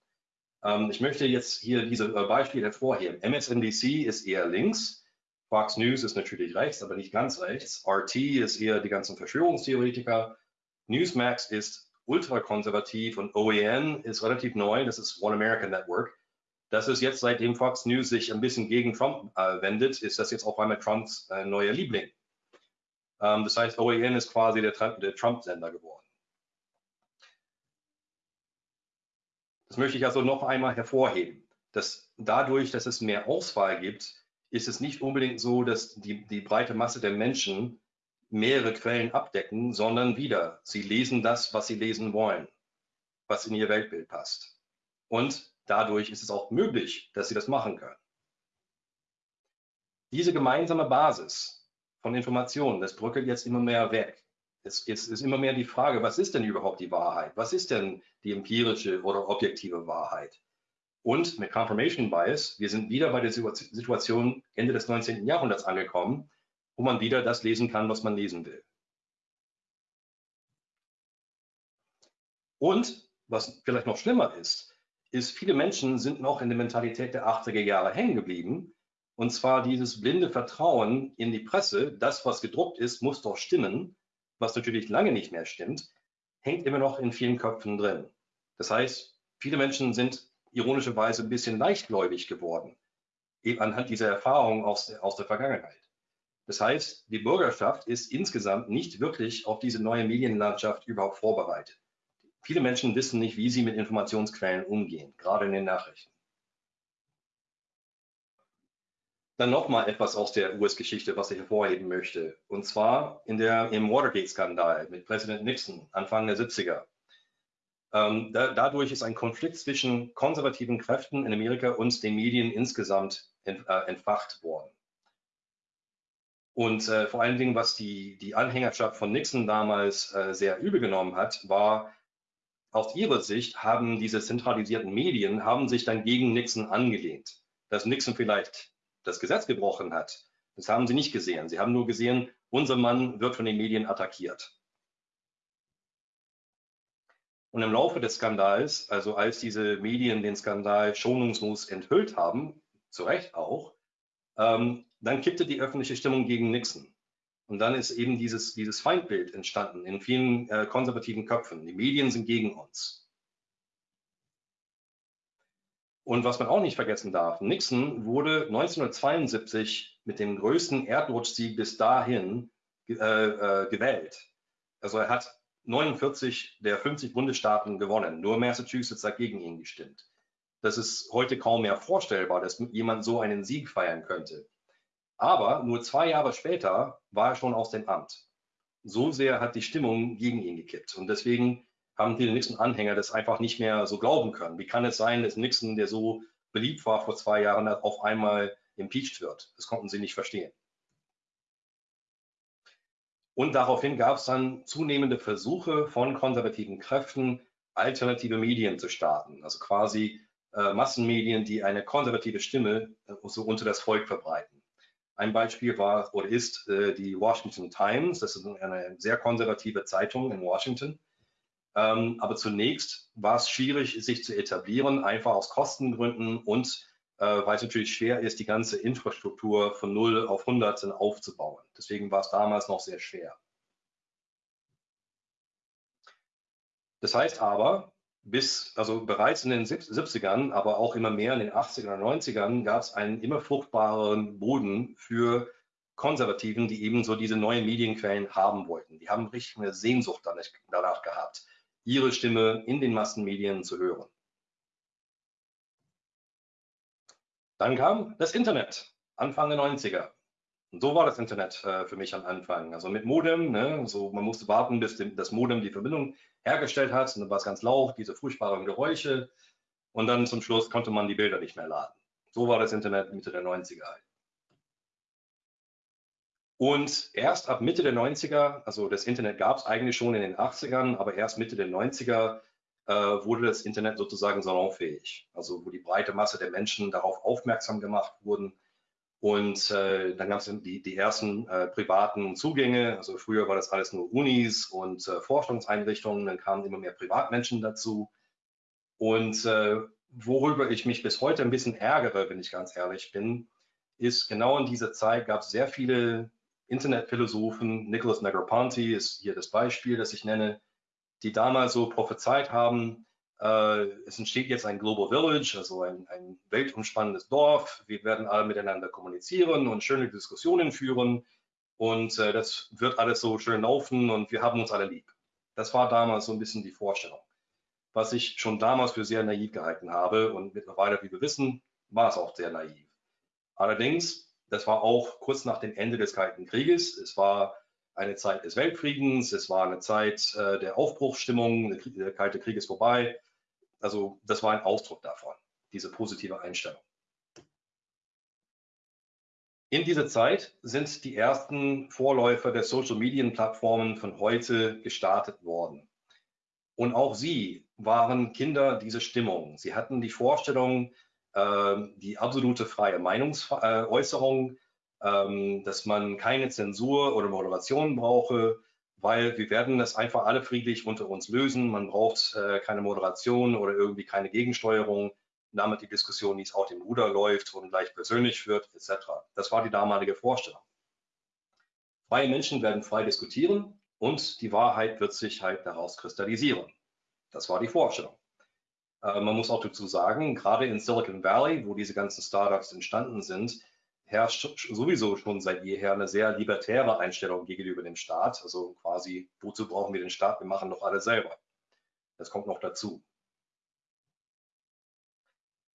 Speaker 2: Ähm, ich möchte jetzt hier diese äh, Beispiele hervorheben. MSNBC ist eher links, Fox News ist natürlich rechts, aber nicht ganz rechts. RT ist eher die ganzen Verschwörungstheoretiker. Newsmax ist ultrakonservativ und OAN ist relativ neu, das ist One American Network. Das ist jetzt, seitdem Fox News sich ein bisschen gegen Trump äh, wendet, ist das jetzt auf einmal Trumps äh, neuer Liebling. Ähm, das heißt, OAN ist quasi der, der Trump-Sender geworden. Das möchte ich also noch einmal hervorheben, dass dadurch, dass es mehr Auswahl gibt, ist es nicht unbedingt so, dass die, die breite Masse der Menschen mehrere Quellen abdecken, sondern wieder, sie lesen das, was sie lesen wollen, was in ihr Weltbild passt. Und dadurch ist es auch möglich, dass sie das machen können. Diese gemeinsame Basis von Informationen. Das bröckelt jetzt immer mehr weg. Es, es ist immer mehr die Frage, was ist denn überhaupt die Wahrheit? Was ist denn die empirische oder objektive Wahrheit? Und mit Confirmation Bias, wir sind wieder bei der Situation Ende des 19. Jahrhunderts angekommen, wo man wieder das lesen kann, was man lesen will. Und was vielleicht noch schlimmer ist, ist, viele Menschen sind noch in der Mentalität der 80er Jahre hängen geblieben und zwar dieses blinde Vertrauen in die Presse, das, was gedruckt ist, muss doch stimmen, was natürlich lange nicht mehr stimmt, hängt immer noch in vielen Köpfen drin. Das heißt, viele Menschen sind ironischerweise ein bisschen leichtgläubig geworden, eben anhand dieser Erfahrung aus der, aus der Vergangenheit. Das heißt, die Bürgerschaft ist insgesamt nicht wirklich auf diese neue Medienlandschaft überhaupt vorbereitet. Viele Menschen wissen nicht, wie sie mit Informationsquellen umgehen, gerade in den Nachrichten. Dann nochmal etwas aus der US-Geschichte, was ich hervorheben möchte. Und zwar in der, im Watergate-Skandal mit Präsident Nixon Anfang der 70er. Ähm, da, dadurch ist ein Konflikt zwischen konservativen Kräften in Amerika und den Medien insgesamt ent, äh, entfacht worden. Und äh, vor allen Dingen, was die, die Anhängerschaft von Nixon damals äh, sehr übel genommen hat, war, aus ihrer Sicht haben diese zentralisierten Medien haben sich dann gegen Nixon angelehnt. Dass Nixon vielleicht das Gesetz gebrochen hat. Das haben sie nicht gesehen. Sie haben nur gesehen, unser Mann wird von den Medien attackiert. Und im Laufe des Skandals, also als diese Medien den Skandal schonungslos enthüllt haben, zu Recht auch, ähm, dann kippte die öffentliche Stimmung gegen Nixon. Und dann ist eben dieses, dieses Feindbild entstanden in vielen äh, konservativen Köpfen. Die Medien sind gegen uns. Und was man auch nicht vergessen darf, Nixon wurde 1972 mit dem größten Erdrutschsieg bis dahin äh, äh, gewählt. Also er hat 49 der 50 Bundesstaaten gewonnen. Nur Massachusetts hat gegen ihn gestimmt. Das ist heute kaum mehr vorstellbar, dass jemand so einen Sieg feiern könnte. Aber nur zwei Jahre später war er schon aus dem Amt. So sehr hat die Stimmung gegen ihn gekippt. Und deswegen haben viele Nixon-Anhänger das einfach nicht mehr so glauben können. Wie kann es sein, dass Nixon, der so beliebt war vor zwei Jahren, auf einmal impeached wird? Das konnten sie nicht verstehen. Und daraufhin gab es dann zunehmende Versuche von konservativen Kräften, alternative Medien zu starten, also quasi äh, Massenmedien, die eine konservative Stimme äh, so unter das Volk verbreiten. Ein Beispiel war oder ist äh, die Washington Times, das ist eine sehr konservative Zeitung in Washington, ähm, aber zunächst war es schwierig, sich zu etablieren, einfach aus Kostengründen und äh, weil es natürlich schwer ist, die ganze Infrastruktur von 0 auf 100 aufzubauen. Deswegen war es damals noch sehr schwer. Das heißt aber, bis, also bereits in den 70ern, aber auch immer mehr in den 80ern und 90ern gab es einen immer fruchtbareren Boden für Konservativen, die eben so diese neuen Medienquellen haben wollten. Die haben richtig eine Sehnsucht danach gehabt, ihre Stimme in den Massenmedien zu hören. Dann kam das Internet, Anfang der 90er. Und so war das Internet äh, für mich am Anfang. Also mit Modem, ne? so, man musste warten, bis dem, das Modem die Verbindung hergestellt hat. Und dann war es ganz laut, diese furchtbaren Geräusche. Und dann zum Schluss konnte man die Bilder nicht mehr laden. So war das Internet Mitte der 90er. Und erst ab Mitte der 90er, also das Internet gab es eigentlich schon in den 80ern, aber erst Mitte der 90er äh, wurde das Internet sozusagen salonfähig. Also wo die breite Masse der Menschen darauf aufmerksam gemacht wurden. Und äh, dann gab es die, die ersten äh, privaten Zugänge. Also früher war das alles nur Unis und äh, Forschungseinrichtungen. Dann kamen immer mehr Privatmenschen dazu. Und äh, worüber ich mich bis heute ein bisschen ärgere, wenn ich ganz ehrlich bin, ist genau in dieser Zeit gab es sehr viele Internetphilosophen. Nicholas Negroponte ist hier das Beispiel, das ich nenne, die damals so prophezeit haben, äh, es entsteht jetzt ein Global Village, also ein, ein weltumspannendes Dorf. Wir werden alle miteinander kommunizieren und schöne Diskussionen führen. Und äh, das wird alles so schön laufen und wir haben uns alle lieb. Das war damals so ein bisschen die Vorstellung, was ich schon damals für sehr naiv gehalten habe. Und mittlerweile, wie wir wissen, war es auch sehr naiv. Allerdings, das war auch kurz nach dem Ende des Kalten Krieges. Es war eine Zeit des Weltfriedens, es war eine Zeit äh, der Aufbruchsstimmung, der Kalte Krieg ist vorbei. Also das war ein Ausdruck davon, diese positive Einstellung. In dieser Zeit sind die ersten Vorläufer der Social-Medien-Plattformen von heute gestartet worden. Und auch sie waren Kinder dieser Stimmung. Sie hatten die Vorstellung, die absolute freie Meinungsäußerung ähm, dass man keine Zensur oder Moderation brauche, weil wir werden das einfach alle friedlich unter uns lösen. Man braucht äh, keine Moderation oder irgendwie keine Gegensteuerung, damit die Diskussion nicht aus dem Ruder läuft und gleich persönlich wird, etc. Das war die damalige Vorstellung. Freie Menschen werden frei diskutieren und die Wahrheit wird sich halt daraus kristallisieren. Das war die Vorstellung. Äh, man muss auch dazu sagen, gerade in Silicon Valley, wo diese ganzen Startups entstanden sind, herrscht sowieso schon seit jeher eine sehr libertäre Einstellung gegenüber dem Staat. Also quasi, wozu brauchen wir den Staat? Wir machen doch alles selber. Das kommt noch dazu.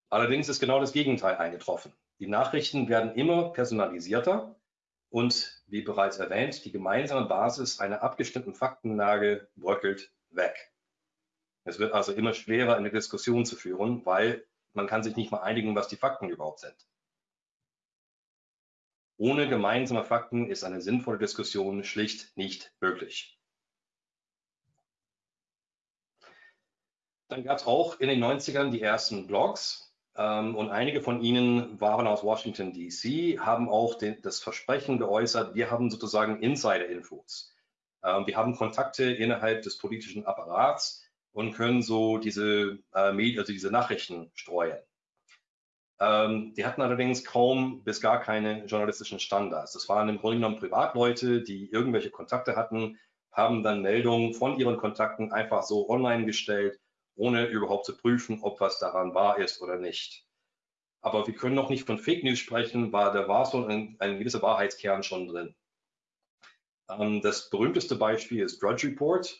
Speaker 2: Allerdings ist genau das Gegenteil eingetroffen. Die Nachrichten werden immer personalisierter und, wie bereits erwähnt, die gemeinsame Basis einer abgestimmten Faktenlage bröckelt weg. Es wird also immer schwerer, eine Diskussion zu führen, weil man kann sich nicht mal einigen, was die Fakten überhaupt sind. Ohne gemeinsame Fakten ist eine sinnvolle Diskussion schlicht nicht möglich. Dann gab es auch in den 90ern die ersten Blogs ähm, und einige von ihnen waren aus Washington, DC, haben auch den, das Versprechen geäußert, wir haben sozusagen Insider-Infos. Ähm, wir haben Kontakte innerhalb des politischen Apparats und können so diese, äh, Medien, also diese Nachrichten streuen. Ähm, die hatten allerdings kaum bis gar keine journalistischen Standards. Das waren im Grunde genommen Privatleute, die irgendwelche Kontakte hatten, haben dann Meldungen von ihren Kontakten einfach so online gestellt, ohne überhaupt zu prüfen, ob was daran wahr ist oder nicht. Aber wir können noch nicht von Fake News sprechen, weil da war so ein, ein gewisser Wahrheitskern schon drin. Ähm, das berühmteste Beispiel ist Drudge Report.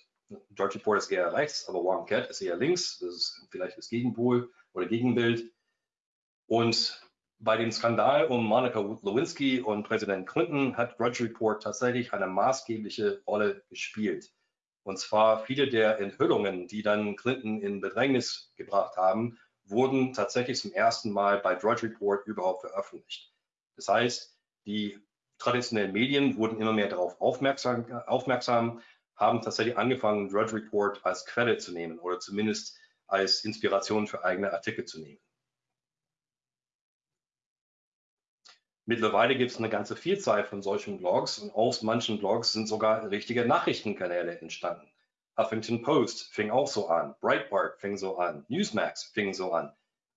Speaker 2: Drudge Report ist eher rechts, aber One Cat ist eher links. Das ist vielleicht das Gegenpol oder Gegenbild. Und bei dem Skandal um Monica Lewinsky und Präsident Clinton hat Grudge Report tatsächlich eine maßgebliche Rolle gespielt. Und zwar viele der Enthüllungen, die dann Clinton in Bedrängnis gebracht haben, wurden tatsächlich zum ersten Mal bei Drudge Report überhaupt veröffentlicht. Das heißt, die traditionellen Medien wurden immer mehr darauf aufmerksam, aufmerksam haben tatsächlich angefangen, Drudge Report als Quelle zu nehmen oder zumindest als Inspiration für eigene Artikel zu nehmen. Mittlerweile gibt es eine ganze Vielzahl von solchen Blogs und aus manchen Blogs sind sogar richtige Nachrichtenkanäle entstanden. Huffington Post fing auch so an, Breitbart fing so an, Newsmax fing so an.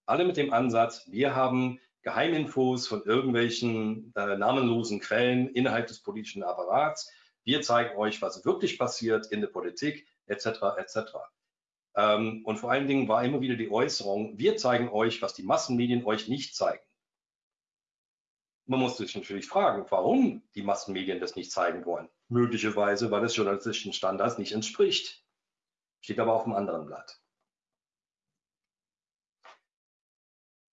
Speaker 2: Alle mit dem Ansatz, wir haben Geheiminfos von irgendwelchen äh, namenlosen Quellen innerhalb des politischen Apparats. Wir zeigen euch, was wirklich passiert in der Politik, etc. etc. Ähm, und vor allen Dingen war immer wieder die Äußerung, wir zeigen euch, was die Massenmedien euch nicht zeigen. Man muss sich natürlich fragen, warum die Massenmedien das nicht zeigen wollen. Möglicherweise, weil es journalistischen Standards nicht entspricht. Steht aber auf dem anderen Blatt.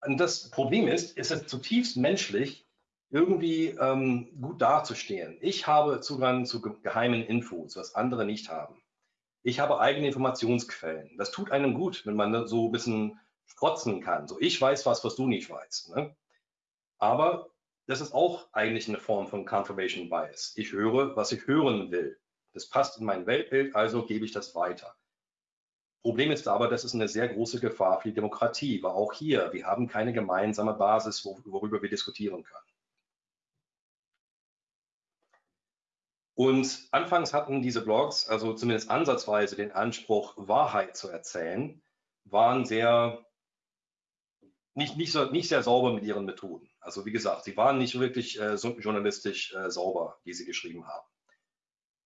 Speaker 2: Und das Problem ist, ist es zutiefst menschlich, irgendwie ähm, gut dazustehen. Ich habe Zugang zu geheimen Infos, was andere nicht haben. Ich habe eigene Informationsquellen. Das tut einem gut, wenn man so ein bisschen sprotzen kann. So, ich weiß was, was du nicht weißt. Ne? Aber das ist auch eigentlich eine Form von Confirmation Bias. Ich höre, was ich hören will. Das passt in mein Weltbild, also gebe ich das weiter. Problem ist aber, das ist eine sehr große Gefahr für die Demokratie, weil auch hier, wir haben keine gemeinsame Basis, worüber wir diskutieren können. Und anfangs hatten diese Blogs, also zumindest ansatzweise den Anspruch, Wahrheit zu erzählen, waren sehr, nicht, nicht, so, nicht sehr sauber mit ihren Methoden. Also wie gesagt, sie waren nicht wirklich äh, journalistisch äh, sauber, wie sie geschrieben haben.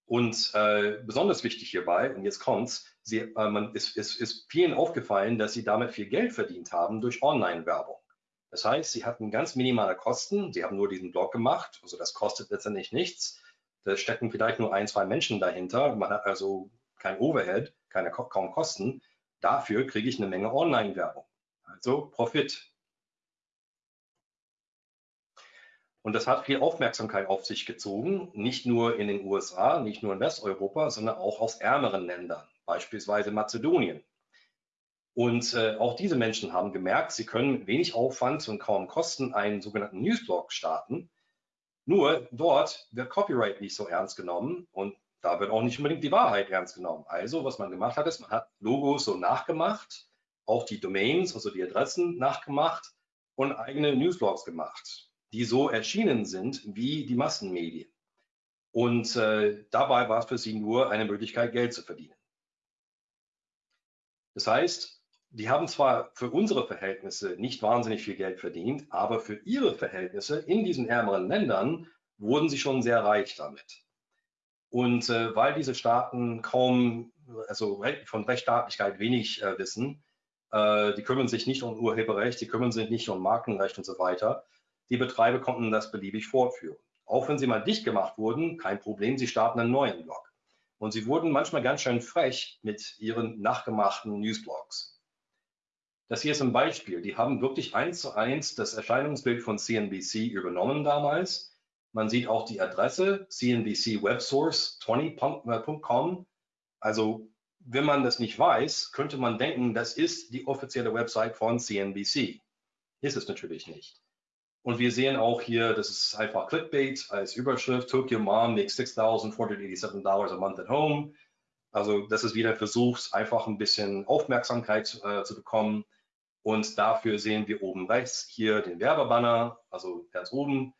Speaker 2: Und äh, besonders wichtig hierbei, und jetzt kommt's, sie, äh, man, ist, ist, ist vielen aufgefallen, dass sie damit viel Geld verdient haben durch Online-Werbung. Das heißt, sie hatten ganz minimale Kosten, sie haben nur diesen Blog gemacht, also das kostet letztendlich nichts da stecken vielleicht nur ein, zwei Menschen dahinter. Man hat also kein Overhead, keine kaum Kosten. Dafür kriege ich eine Menge Online-Werbung. Also Profit. Und das hat viel Aufmerksamkeit auf sich gezogen, nicht nur in den USA, nicht nur in Westeuropa, sondern auch aus ärmeren Ländern, beispielsweise Mazedonien. Und äh, auch diese Menschen haben gemerkt, sie können mit wenig Aufwand und kaum Kosten einen sogenannten Newsblog starten nur dort wird Copyright nicht so ernst genommen und da wird auch nicht unbedingt die Wahrheit ernst genommen. Also, was man gemacht hat, ist, man hat Logos so nachgemacht, auch die Domains, also die Adressen nachgemacht und eigene Newsblogs gemacht, die so erschienen sind wie die Massenmedien. Und äh, dabei war es für sie nur eine Möglichkeit, Geld zu verdienen. Das heißt, die haben zwar für unsere Verhältnisse nicht wahnsinnig viel Geld verdient, aber für ihre Verhältnisse in diesen ärmeren Ländern wurden sie schon sehr reich damit. Und äh, weil diese Staaten kaum, also von Rechtsstaatlichkeit wenig äh, wissen, äh, die kümmern sich nicht um Urheberrecht, die kümmern sich nicht um Markenrecht und so weiter, die Betreiber konnten das beliebig fortführen. Auch wenn sie mal dicht gemacht wurden, kein Problem, sie starten einen neuen Blog. Und sie wurden manchmal ganz schön frech mit ihren nachgemachten Newsblogs. Das hier ist ein Beispiel. Die haben wirklich eins zu eins das Erscheinungsbild von CNBC übernommen damals. Man sieht auch die Adresse cnbcwebsource20.com. Also wenn man das nicht weiß, könnte man denken, das ist die offizielle Website von CNBC. Ist es natürlich nicht. Und wir sehen auch hier, das ist einfach Clickbait als Überschrift. Tokyo Mom makes $6,487 a month at home. Also das ist wieder ein Versuch, einfach ein bisschen Aufmerksamkeit äh, zu bekommen. Und dafür sehen wir oben rechts hier den Werbebanner, also ganz oben,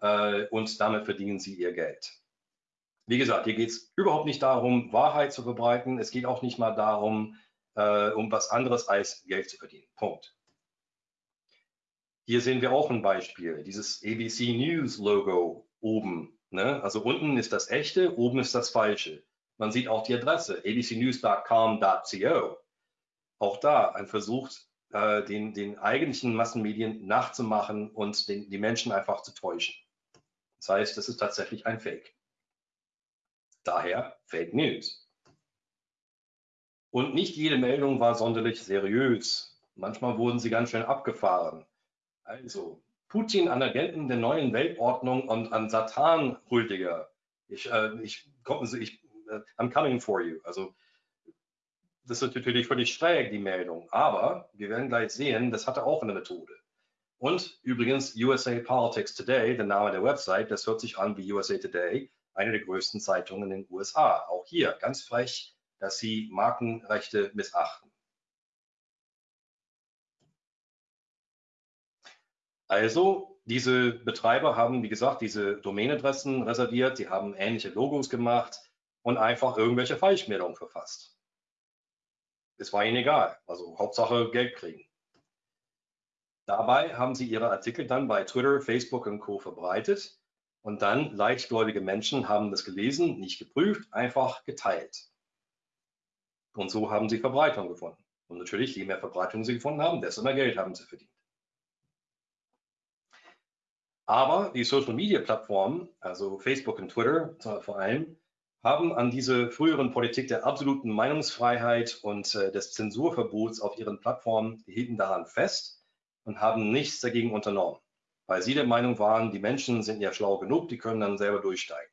Speaker 2: äh, und damit verdienen Sie Ihr Geld. Wie gesagt, hier geht es überhaupt nicht darum, Wahrheit zu verbreiten. Es geht auch nicht mal darum, äh, um was anderes als Geld zu verdienen. Punkt. Hier sehen wir auch ein Beispiel, dieses ABC News Logo oben. Ne? Also unten ist das echte, oben ist das falsche. Man sieht auch die Adresse abcnews.com.co. Auch da ein Versuch, äh, den, den eigentlichen Massenmedien nachzumachen und den, die Menschen einfach zu täuschen. Das heißt, das ist tatsächlich ein Fake. Daher Fake News. Und nicht jede Meldung war sonderlich seriös. Manchmal wurden sie ganz schön abgefahren. Also, Putin an Agenten der neuen Weltordnung und an Satan-Huldiger. Ich, äh, ich, ich, I'm coming for you. Also, das ist natürlich völlig schräg, die Meldung. Aber wir werden gleich sehen, das hatte auch eine Methode. Und übrigens USA Politics Today, der Name der Website, das hört sich an wie USA Today, eine der größten Zeitungen in den USA. Auch hier ganz frech, dass sie Markenrechte missachten. Also, diese Betreiber haben, wie gesagt, diese Domainadressen reserviert, sie haben ähnliche Logos gemacht und einfach irgendwelche Falschmeldungen verfasst. Es war ihnen egal. Also Hauptsache Geld kriegen. Dabei haben sie ihre Artikel dann bei Twitter, Facebook und Co. verbreitet und dann leichtgläubige Menschen haben das gelesen, nicht geprüft, einfach geteilt. Und so haben sie Verbreitung gefunden. Und natürlich, je mehr Verbreitung sie gefunden haben, desto mehr Geld haben sie verdient. Aber die Social-Media-Plattformen, also Facebook und Twitter vor allem, haben an diese früheren Politik der absoluten Meinungsfreiheit und äh, des Zensurverbots auf ihren Plattformen, hielten daran fest und haben nichts dagegen unternommen, weil sie der Meinung waren, die Menschen sind ja schlau genug, die können dann selber durchsteigen.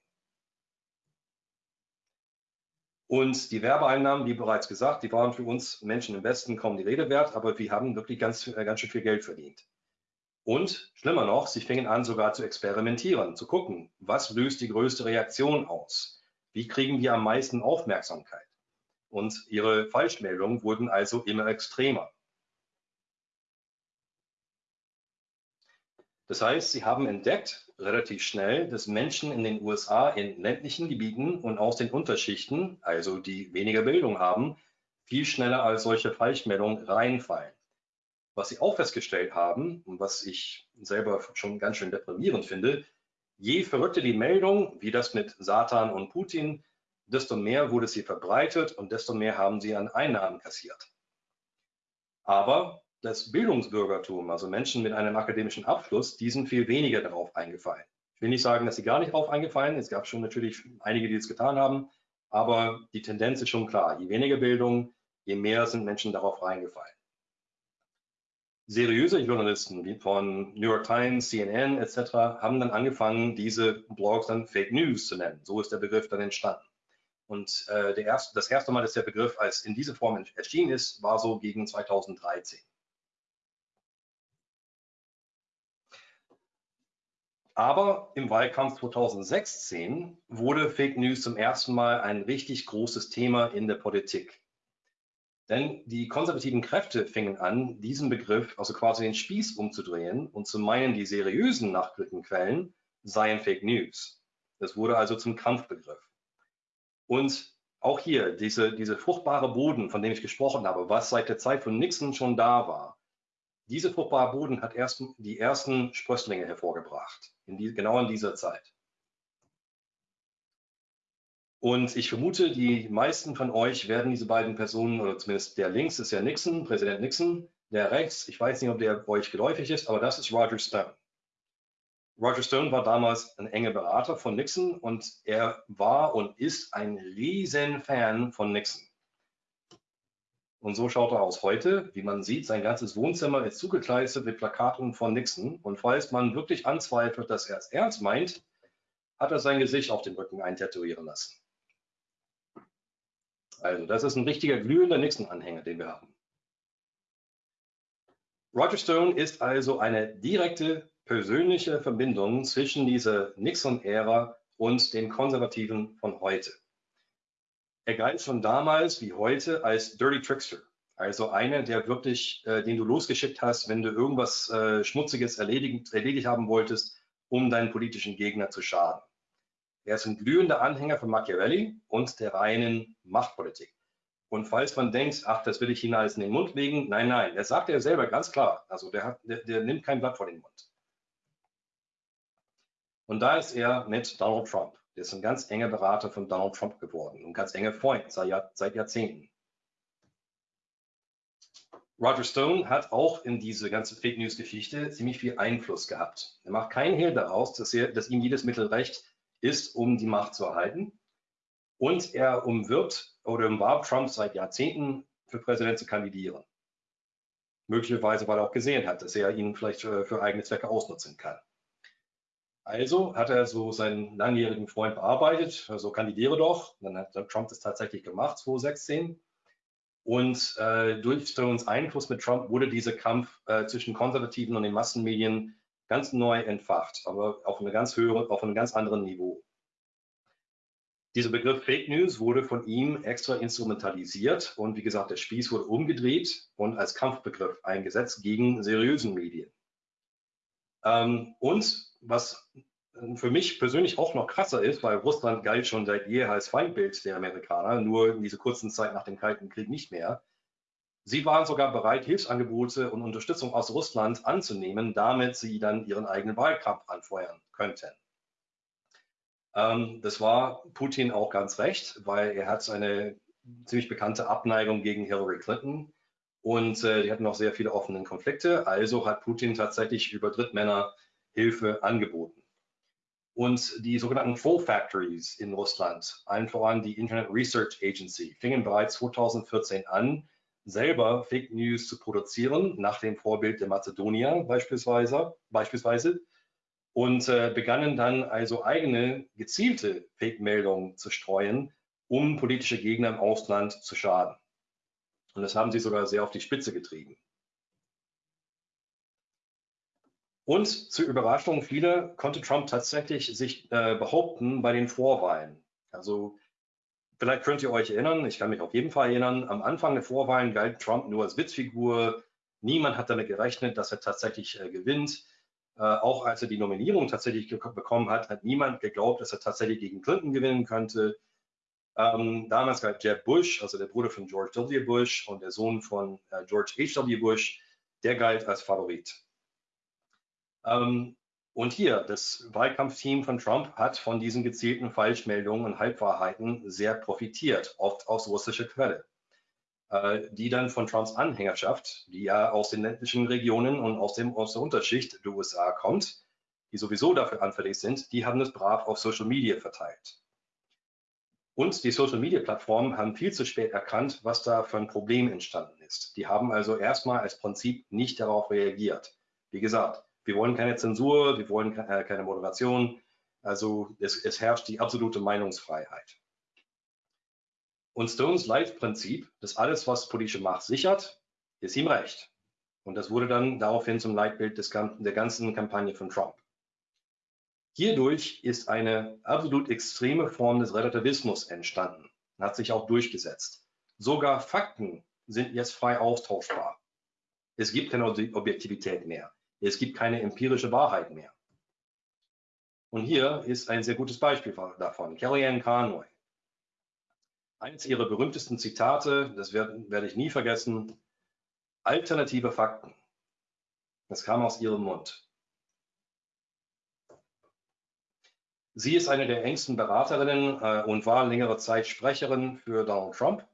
Speaker 2: Und die Werbeeinnahmen, wie bereits gesagt, die waren für uns Menschen im Westen kaum die Rede wert, aber wir haben wirklich ganz, äh, ganz schön viel Geld verdient. Und schlimmer noch, sie fingen an sogar zu experimentieren, zu gucken, was löst die größte Reaktion aus? Wie kriegen wir am meisten Aufmerksamkeit? Und ihre Falschmeldungen wurden also immer extremer. Das heißt, sie haben entdeckt, relativ schnell, dass Menschen in den USA in ländlichen Gebieten und aus den Unterschichten, also die weniger Bildung haben, viel schneller als solche Falschmeldungen reinfallen. Was sie auch festgestellt haben und was ich selber schon ganz schön deprimierend finde, je verrückter die Meldung, wie das mit Satan und Putin, desto mehr wurde sie verbreitet und desto mehr haben sie an Einnahmen kassiert. Aber das Bildungsbürgertum, also Menschen mit einem akademischen Abschluss, die sind viel weniger darauf eingefallen. Ich will nicht sagen, dass sie gar nicht darauf eingefallen. Es gab schon natürlich einige, die es getan haben, aber die Tendenz ist schon klar. Je weniger Bildung, je mehr sind Menschen darauf reingefallen seriöse Journalisten wie von New York Times, CNN etc. haben dann angefangen, diese Blogs dann Fake News zu nennen. So ist der Begriff dann entstanden. Und äh, erste, das erste Mal, dass der Begriff als in diese Form erschienen ist, war so gegen 2013. Aber im Wahlkampf 2016 wurde Fake News zum ersten Mal ein richtig großes Thema in der Politik. Denn die konservativen Kräfte fingen an, diesen Begriff, also quasi den Spieß umzudrehen und zu meinen, die seriösen Nachrichtenquellen seien Fake News. Das wurde also zum Kampfbegriff. Und auch hier, diese, diese fruchtbare Boden, von dem ich gesprochen habe, was seit der Zeit von Nixon schon da war, diese fruchtbare Boden hat erst die ersten Sprösslinge hervorgebracht, in die, genau in dieser Zeit. Und ich vermute, die meisten von euch werden diese beiden Personen, oder zumindest der links ist ja Nixon, Präsident Nixon, der rechts, ich weiß nicht, ob der euch geläufig ist, aber das ist Roger Stone. Roger Stone war damals ein enger Berater von Nixon und er war und ist ein riesen Fan von Nixon. Und so schaut er aus heute. Wie man sieht, sein ganzes Wohnzimmer ist zugekleistert mit Plakaten von Nixon. Und falls man wirklich anzweifelt, dass er es ernst meint, hat er sein Gesicht auf dem Rücken eintätowieren lassen. Also das ist ein richtiger glühender Nixon-Anhänger, den wir haben. Roger Stone ist also eine direkte persönliche Verbindung zwischen dieser Nixon-Ära und den Konservativen von heute. Er galt schon damals wie heute als Dirty Trickster, also einer, der wirklich, äh, den du losgeschickt hast, wenn du irgendwas äh, Schmutziges erledigt, erledigt haben wolltest, um deinen politischen Gegner zu schaden. Er ist ein glühender Anhänger von Machiavelli und der reinen Machtpolitik. Und falls man denkt, ach, das will ich Ihnen alles in den Mund legen, nein, nein, das sagt er selber ganz klar. Also der, hat, der, der nimmt kein Blatt vor den Mund. Und da ist er mit Donald Trump. Der ist ein ganz enger Berater von Donald Trump geworden und ganz enger Freund seit, seit Jahrzehnten. Roger Stone hat auch in diese ganze Fake News Geschichte ziemlich viel Einfluss gehabt. Er macht keinen Hehl daraus, dass, er, dass ihm jedes Mittel recht ist, um die Macht zu erhalten. Und er umwirbt oder umwarb Trump seit Jahrzehnten für Präsident zu kandidieren. Möglicherweise, weil er auch gesehen hat, dass er ihn vielleicht für, für eigene Zwecke ausnutzen kann. Also hat er so seinen langjährigen Freund bearbeitet, also kandidiere doch. Dann hat Trump das tatsächlich gemacht, 2016. Und äh, durch Stones Einfluss mit Trump wurde dieser Kampf äh, zwischen Konservativen und den Massenmedien ganz neu entfacht, aber auf, eine ganz höhere, auf einem ganz anderen Niveau. Dieser Begriff Fake News wurde von ihm extra instrumentalisiert und wie gesagt, der Spieß wurde umgedreht und als Kampfbegriff eingesetzt gegen seriösen Medien. Ähm, und was für mich persönlich auch noch krasser ist, weil Russland galt schon seit jeher als Feindbild der Amerikaner, nur in dieser kurzen Zeit nach dem Kalten Krieg nicht mehr. Sie waren sogar bereit, Hilfsangebote und Unterstützung aus Russland anzunehmen, damit sie dann ihren eigenen Wahlkampf anfeuern könnten. Ähm, das war Putin auch ganz recht, weil er hat eine ziemlich bekannte Abneigung gegen Hillary Clinton und äh, die hatten auch sehr viele offene Konflikte. Also hat Putin tatsächlich über Drittmänner Hilfe angeboten. Und die sogenannten Troll Factories in Russland, allen voran die Internet Research Agency, fingen bereits 2014 an, selber Fake News zu produzieren, nach dem Vorbild der Mazedonier beispielsweise, beispielsweise und äh, begannen dann also eigene gezielte Fake-Meldungen zu streuen, um politische Gegner im Ausland zu schaden. Und das haben sie sogar sehr auf die Spitze getrieben. Und zur Überraschung vieler konnte Trump tatsächlich sich äh, behaupten bei den Vorwahlen. Also vielleicht könnt ihr euch erinnern, ich kann mich auf jeden Fall erinnern, am Anfang der Vorwahlen galt Trump nur als Witzfigur. Niemand hat damit gerechnet, dass er tatsächlich äh, gewinnt. Äh, auch als er die Nominierung tatsächlich bekommen hat, hat niemand geglaubt, dass er tatsächlich gegen Clinton gewinnen könnte. Ähm, damals galt Jeb Bush, also der Bruder von George W. Bush und der Sohn von äh, George H.W. Bush, der galt als Favorit. Ähm, und hier, das Wahlkampfteam von Trump hat von diesen gezielten Falschmeldungen und Halbwahrheiten sehr profitiert, oft aus russischer Quelle, äh, die dann von Trumps Anhängerschaft, die ja aus den ländlichen Regionen und aus, dem, aus der Unterschicht der USA kommt, die sowieso dafür anfällig sind, die haben es brav auf Social Media verteilt. Und die Social-Media-Plattformen haben viel zu spät erkannt, was da für ein Problem entstanden ist. Die haben also erstmal als Prinzip nicht darauf reagiert. Wie gesagt, wir wollen keine Zensur, wir wollen äh, keine Moderation. Also es, es herrscht die absolute Meinungsfreiheit. Und Stones Leitprinzip, dass alles, was politische Macht sichert, ist ihm recht. Und das wurde dann daraufhin zum Leitbild des, der ganzen Kampagne von Trump. Hierdurch ist eine absolut extreme Form des Relativismus entstanden hat sich auch durchgesetzt. Sogar Fakten sind jetzt frei austauschbar. Es gibt keine Objektivität mehr. Es gibt keine empirische Wahrheit mehr. Und hier ist ein sehr gutes Beispiel davon. Kellyanne Conway. Eines ihrer berühmtesten Zitate, das werde, werde ich nie vergessen, alternative Fakten. Das kam aus ihrem Mund. Sie ist eine der engsten Beraterinnen äh, und war längere Zeit Sprecherin für Donald Trump.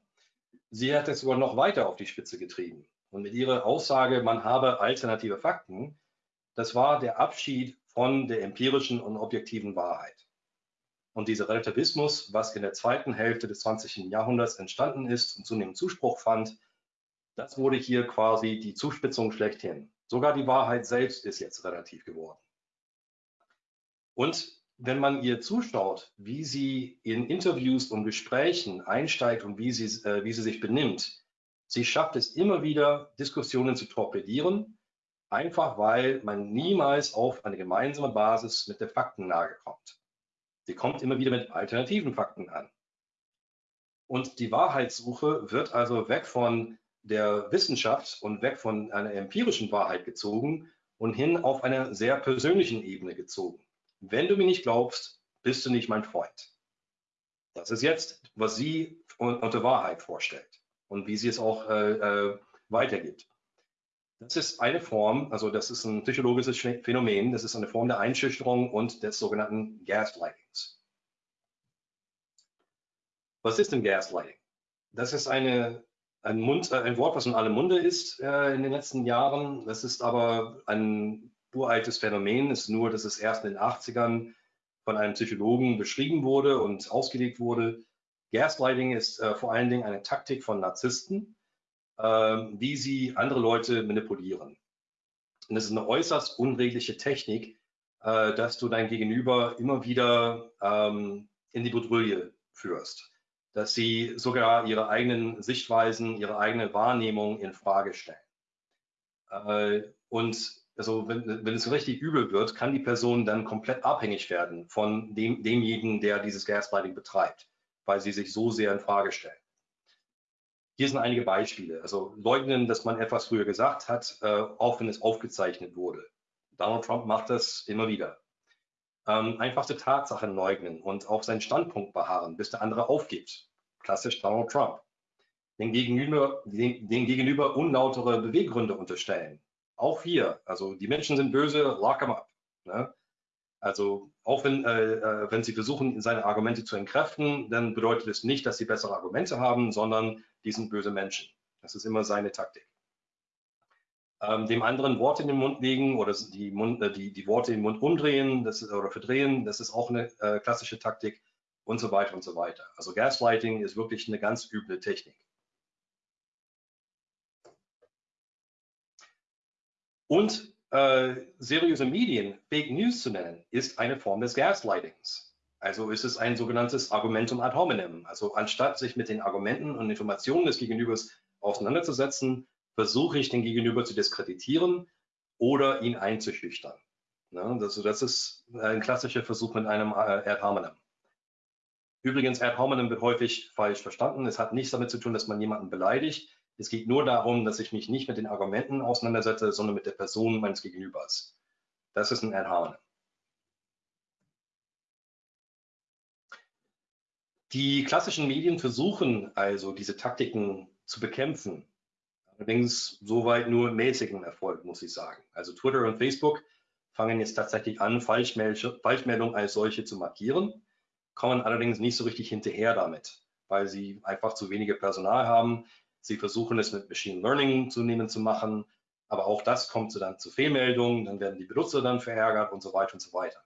Speaker 2: Sie hat es sogar noch weiter auf die Spitze getrieben. Und mit ihrer Aussage, man habe alternative Fakten, das war der Abschied von der empirischen und objektiven Wahrheit. Und dieser Relativismus, was in der zweiten Hälfte des 20. Jahrhunderts entstanden ist und zunehmend Zuspruch fand, das wurde hier quasi die Zuspitzung schlechthin. Sogar die Wahrheit selbst ist jetzt relativ geworden. Und wenn man ihr zuschaut, wie sie in Interviews und Gesprächen einsteigt und wie sie, äh, wie sie sich benimmt, sie schafft es immer wieder, Diskussionen zu torpedieren, einfach weil man niemals auf eine gemeinsame Basis mit der Faktenlage kommt. Sie kommt immer wieder mit alternativen Fakten an. Und die Wahrheitssuche wird also weg von der Wissenschaft und weg von einer empirischen Wahrheit gezogen und hin auf einer sehr persönlichen Ebene gezogen. Wenn du mir nicht glaubst, bist du nicht mein Freund. Das ist jetzt, was sie unter Wahrheit vorstellt und wie sie es auch äh, äh, weitergibt. Das ist eine Form, also das ist ein psychologisches Phänomen, das ist eine Form der Einschüchterung und des sogenannten Gaslightings. Was ist denn Gaslighting? Das ist eine, ein, Mund, ein Wort, was in allem Munde ist äh, in den letzten Jahren. Das ist aber ein uraltes Phänomen, ist nur, dass es erst in den 80ern von einem Psychologen beschrieben wurde und ausgelegt wurde. Gaslighting ist äh, vor allen Dingen eine Taktik von Narzissten, äh, wie sie andere Leute manipulieren. Und es ist eine äußerst unredliche Technik, äh, dass du dein Gegenüber immer wieder ähm, in die Bredouille führst, dass sie sogar ihre eigenen Sichtweisen, ihre eigene Wahrnehmung in Frage stellen. Äh, und also wenn, wenn es richtig übel wird, kann die Person dann komplett abhängig werden von dem, demjenigen, der dieses Gaslighting betreibt, weil sie sich so sehr in Frage stellen. Hier sind einige Beispiele. Also leugnen, dass man etwas früher gesagt hat, äh, auch wenn es aufgezeichnet wurde. Donald Trump macht das immer wieder. Ähm, einfachste Tatsachen leugnen und auf seinen Standpunkt beharren, bis der andere aufgibt. Klassisch Donald Trump. Den gegenüber, den, den gegenüber unlautere Beweggründe unterstellen. Auch hier, also die Menschen sind böse, lock them up. Ne? Also auch wenn, äh, äh, wenn Sie versuchen, seine Argumente zu entkräften, dann bedeutet es nicht, dass Sie bessere Argumente haben, sondern die sind böse Menschen. Das ist immer seine Taktik. Ähm, dem anderen Worte in den Mund legen oder die, Mund, äh, die, die Worte in den Mund umdrehen das ist, oder verdrehen, das ist auch eine äh, klassische Taktik und so weiter und so weiter. Also Gaslighting ist wirklich eine ganz üble Technik. Und äh, seriöse Medien Fake News zu nennen, ist eine Form des Gaslightings. Also ist es ein sogenanntes Argumentum ad hominem. Also anstatt sich mit den Argumenten und Informationen des Gegenübers auseinanderzusetzen, versuche ich den Gegenüber zu diskreditieren oder ihn einzuschüchtern. Ne? Das, das, ist ein klassischer Versuch mit einem äh, ad hominem. Übrigens, ad hominem wird häufig falsch verstanden. Es hat nichts damit zu tun, dass man jemanden beleidigt. Es geht nur darum, dass ich mich nicht mit den Argumenten auseinandersetze, sondern mit der Person meines Gegenübers. Das ist ein hominem. Die klassischen Medien versuchen also, diese Taktiken zu bekämpfen. Allerdings soweit nur mäßigen Erfolg, muss ich sagen. Also Twitter und Facebook fangen jetzt tatsächlich an, Falschmeldungen als solche zu markieren kommen allerdings nicht so richtig hinterher damit, weil sie einfach zu wenige Personal haben. Sie versuchen es mit Machine Learning zunehmend zu machen, aber auch das kommt so dann zu Fehlmeldungen, dann werden die Benutzer dann verärgert und so weiter und so weiter.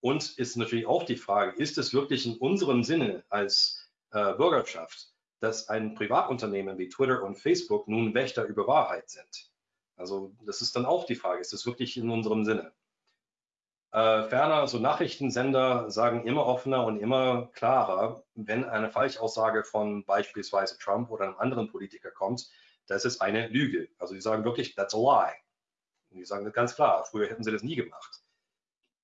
Speaker 2: Und ist natürlich auch die Frage, ist es wirklich in unserem Sinne als äh, Bürgerschaft, dass ein Privatunternehmen wie Twitter und Facebook nun Wächter über Wahrheit sind? Also das ist dann auch die Frage, ist es wirklich in unserem Sinne? Äh, ferner, so Nachrichtensender sagen immer offener und immer klarer, wenn eine Falschaussage von beispielsweise Trump oder einem anderen Politiker kommt, das ist eine Lüge. Also die sagen wirklich, that's a lie. Und die sagen das ganz klar, früher hätten sie das nie gemacht.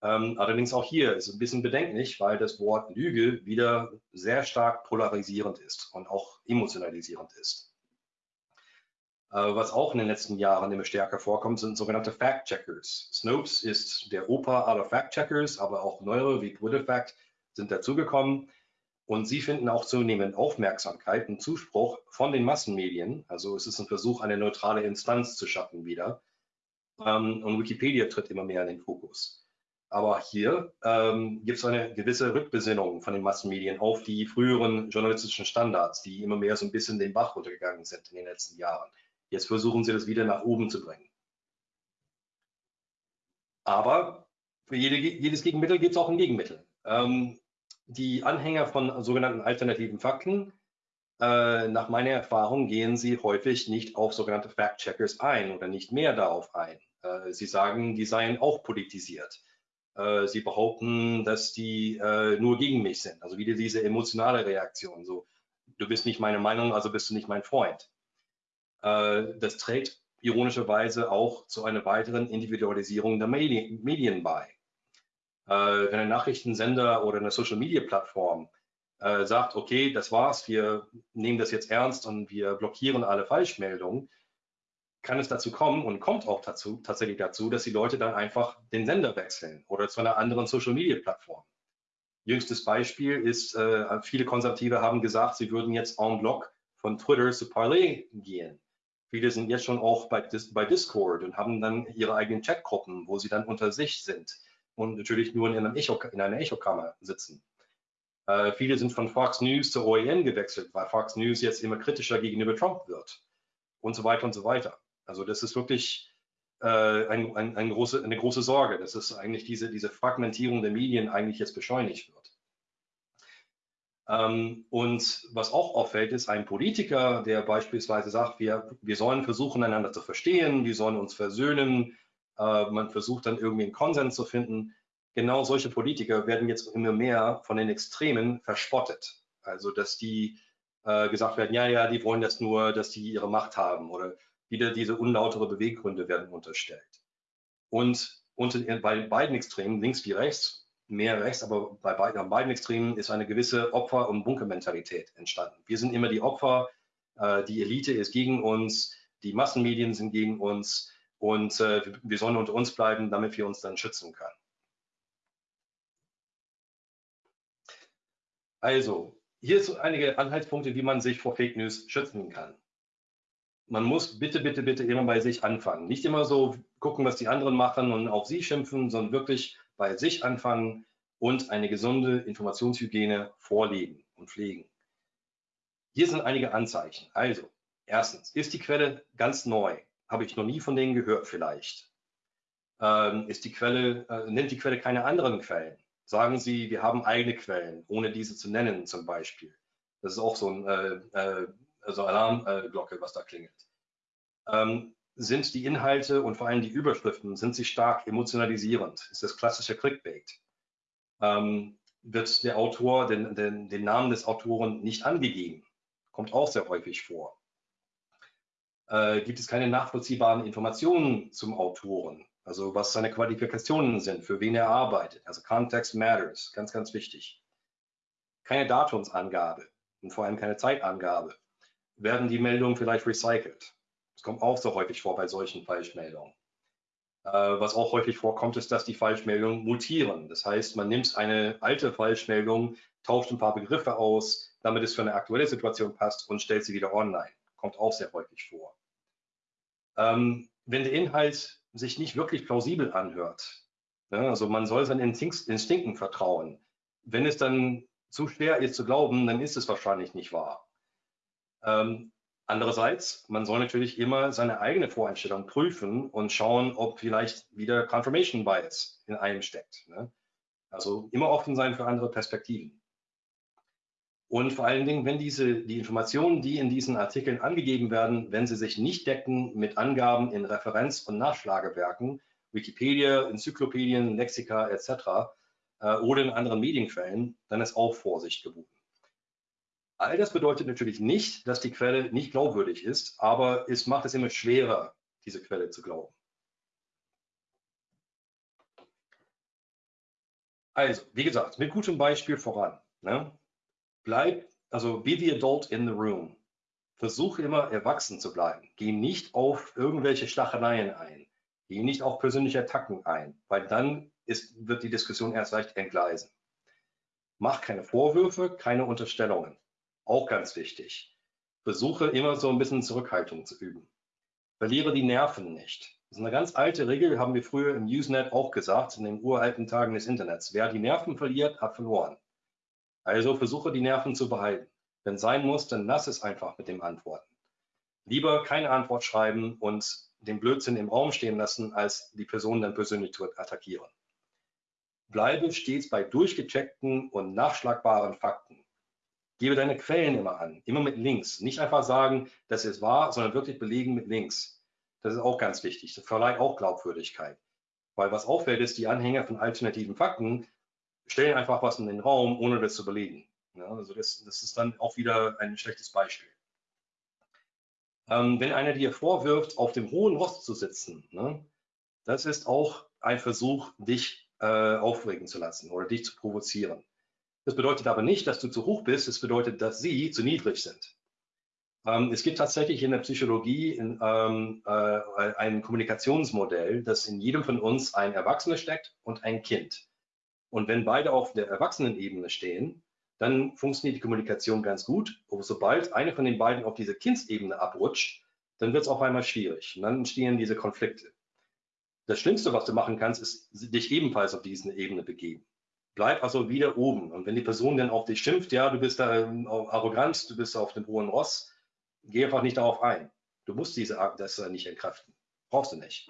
Speaker 2: Ähm, allerdings auch hier ist es ein bisschen bedenklich, weil das Wort Lüge wieder sehr stark polarisierend ist und auch emotionalisierend ist. Äh, was auch in den letzten Jahren immer stärker vorkommt, sind sogenannte Fact-Checkers. Snopes ist der Opa aller Fact-Checkers, aber auch neuere wie PolitiFact sind dazugekommen. Und sie finden auch zunehmend Aufmerksamkeit und Zuspruch von den Massenmedien. Also es ist ein Versuch, eine neutrale Instanz zu schaffen wieder. Ähm, und Wikipedia tritt immer mehr in den Fokus. Aber hier ähm, gibt es eine gewisse Rückbesinnung von den Massenmedien auf die früheren journalistischen Standards, die immer mehr so ein bisschen den Bach runtergegangen sind in den letzten Jahren. Jetzt versuchen sie das wieder nach oben zu bringen. Aber für jede, jedes Gegenmittel gibt es auch ein Gegenmittel. Ähm, die Anhänger von sogenannten alternativen Fakten, äh, nach meiner Erfahrung gehen sie häufig nicht auf sogenannte Fact-Checkers ein oder nicht mehr darauf ein. Äh, sie sagen, die seien auch politisiert. Äh, sie behaupten, dass die äh, nur gegen mich sind. Also wieder diese emotionale Reaktion. So, du bist nicht meine Meinung, also bist du nicht mein Freund. Äh, das trägt ironischerweise auch zu einer weiteren Individualisierung der Medien, bei. Äh, wenn ein Nachrichtensender oder eine Social-Media-Plattform äh, sagt, okay, das war's, wir nehmen das jetzt ernst und wir blockieren alle Falschmeldungen, kann es dazu kommen und kommt auch dazu, tatsächlich dazu, dass die Leute dann einfach den Sender wechseln oder zu einer anderen Social-Media-Plattform. Jüngstes Beispiel ist, viele Konservative haben gesagt, sie würden jetzt en bloc von Twitter zu Parler gehen. Viele sind jetzt schon auch bei, bei Discord und haben dann ihre eigenen Chatgruppen, wo sie dann unter sich sind und natürlich nur in, einem Echo, in einer Echokammer sitzen. Äh, viele sind von Fox News zur OEN gewechselt, weil Fox News jetzt immer kritischer gegenüber Trump wird und so weiter und so weiter. Also das ist wirklich äh, ein, ein, ein große, eine große Sorge, dass es eigentlich diese, diese Fragmentierung der Medien eigentlich jetzt beschleunigt wird. Ähm, und was auch auffällt, ist ein Politiker, der beispielsweise sagt, wir, wir sollen versuchen, einander zu verstehen, wir sollen uns versöhnen, äh, man versucht dann irgendwie einen Konsens zu finden. Genau solche Politiker werden jetzt immer mehr von den Extremen verspottet. Also, dass die äh, gesagt werden, ja, ja, die wollen das nur, dass die ihre Macht haben oder wieder diese unlautere Beweggründe werden unterstellt. Und unter, bei beiden Extremen, links wie rechts, mehr rechts, aber bei beiden, beiden Extremen ist eine gewisse Opfer- und Bunkermentalität entstanden. Wir sind immer die Opfer, äh, die Elite ist gegen uns, die Massenmedien sind gegen uns und äh, wir sollen unter uns bleiben, damit wir uns dann schützen können. Also, hier sind einige Anhaltspunkte, wie man sich vor Fake News schützen kann. Man muss bitte, bitte, bitte immer bei sich anfangen. Nicht immer so gucken, was die anderen machen und auf sie schimpfen, sondern wirklich bei sich anfangen und eine gesunde Informationshygiene vorleben und pflegen. Hier sind einige Anzeichen. Also, erstens, ist die Quelle ganz neu? Habe ich noch nie von denen gehört vielleicht? Ähm, ist die Quelle, äh, nennt die Quelle keine anderen Quellen? Sagen Sie, wir haben eigene Quellen, ohne diese zu nennen zum Beispiel. Das ist auch so ein äh, äh, also Alarmglocke, was da klingelt. Ähm, sind die Inhalte und vor allem die Überschriften, sind sie stark emotionalisierend? Ist das klassische Clickbait? Ähm, wird der Autor, den, den, den Namen des Autoren nicht angegeben? Kommt auch sehr häufig vor. Äh, gibt es keine nachvollziehbaren Informationen zum Autoren? Also was seine Qualifikationen sind, für wen er arbeitet. Also Context matters, ganz, ganz wichtig. Keine Datumsangabe und vor allem keine Zeitangabe. Werden die Meldungen vielleicht recycelt? Das kommt auch so häufig vor bei solchen Falschmeldungen. Äh, was auch häufig vorkommt, ist, dass die Falschmeldungen mutieren. Das heißt, man nimmt eine alte Falschmeldung, tauscht ein paar Begriffe aus, damit es für eine aktuelle Situation passt und stellt sie wieder online. Kommt auch sehr häufig vor. Ähm, wenn der Inhalt sich nicht wirklich plausibel anhört, ne, also man soll seinen Instinkten vertrauen. Wenn es dann zu schwer ist zu glauben, dann ist es wahrscheinlich nicht wahr. Ähm, Andererseits, man soll natürlich immer seine eigene Voreinstellung prüfen und schauen, ob vielleicht wieder Confirmation Bias in einem steckt. Ne? Also immer offen sein für andere Perspektiven. Und vor allen Dingen, wenn diese, die Informationen, die in diesen Artikeln angegeben werden, wenn sie sich nicht decken mit Angaben in Referenz- und Nachschlagewerken, Wikipedia, Enzyklopädien, Lexika etc. Äh, oder in anderen Medienquellen, dann ist auch Vorsicht geboten. All das bedeutet natürlich nicht, dass die Quelle nicht glaubwürdig ist, aber es macht es immer schwerer, diese Quelle zu glauben. Also, wie gesagt, mit gutem Beispiel voran. Ne? Bleib, also be the adult in the room. Versuche immer erwachsen zu bleiben. Geh nicht auf irgendwelche Stacheleien ein. Geh nicht auf persönliche Attacken ein, weil dann ist, wird die Diskussion erst leicht entgleisen. Mach keine Vorwürfe, keine Unterstellungen. Auch ganz wichtig. Versuche immer so ein bisschen Zurückhaltung zu üben. Verliere die Nerven nicht. Das ist eine ganz alte Regel, haben wir früher im Usenet auch gesagt, in den uralten Tagen des Internets. Wer die Nerven verliert, hat verloren. Also versuche die Nerven zu behalten. Wenn sein muss, dann lass es einfach mit dem Antworten. Lieber keine Antwort schreiben und den Blödsinn im Raum stehen lassen, als die Person dann persönlich zu attackieren. Bleibe stets bei durchgecheckten und nachschlagbaren Fakten. Gebe deine Quellen immer an, immer mit Links. Nicht einfach sagen, das ist wahr, sondern wirklich belegen mit Links. Das ist auch ganz wichtig. Das verleiht auch Glaubwürdigkeit. Weil was auffällt, ist, die Anhänger von alternativen Fakten stellen einfach was in den Raum, ohne das zu belegen. Ja, also das, das, ist dann auch wieder ein schlechtes Beispiel. Ähm, wenn einer dir vorwirft, auf dem hohen Rost zu sitzen, ne, das ist auch ein Versuch, dich äh, aufregen zu lassen oder dich zu provozieren. Das bedeutet aber nicht, dass du zu hoch bist. Es bedeutet, dass sie zu niedrig sind. Ähm, es gibt tatsächlich in der Psychologie in, ähm, äh, ein Kommunikationsmodell, das in jedem von uns ein Erwachsener steckt und ein Kind. Und wenn beide auf der Erwachsenenebene stehen, dann funktioniert die Kommunikation ganz gut. Aber sobald eine von den beiden auf diese Kindsebene abrutscht, dann wird es auf einmal schwierig. Und dann entstehen diese Konflikte. Das Schlimmste, was du machen kannst, ist dich ebenfalls auf diese Ebene begeben. Bleib also wieder oben. Und wenn die Person dann auf dich schimpft, ja, du bist da ähm, arrogant, du bist auf dem hohen Ross, geh einfach nicht darauf ein. Du musst diese das nicht entkräften. Brauchst du nicht.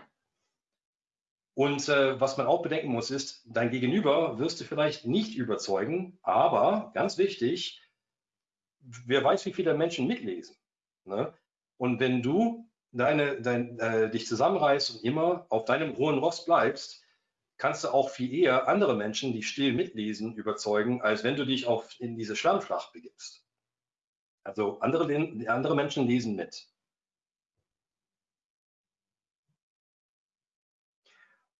Speaker 2: Und äh, was man auch bedenken muss, ist, dein Gegenüber wirst du vielleicht nicht überzeugen, aber ganz wichtig, wer weiß, wie viele Menschen mitlesen. Ne? Und wenn du deine, dein, äh, dich zusammenreißt und immer auf deinem hohen Ross bleibst, kannst du auch viel eher andere Menschen, die still mitlesen, überzeugen, als wenn du dich auf, in diese Schlammschlacht begibst. Also andere, andere Menschen lesen mit.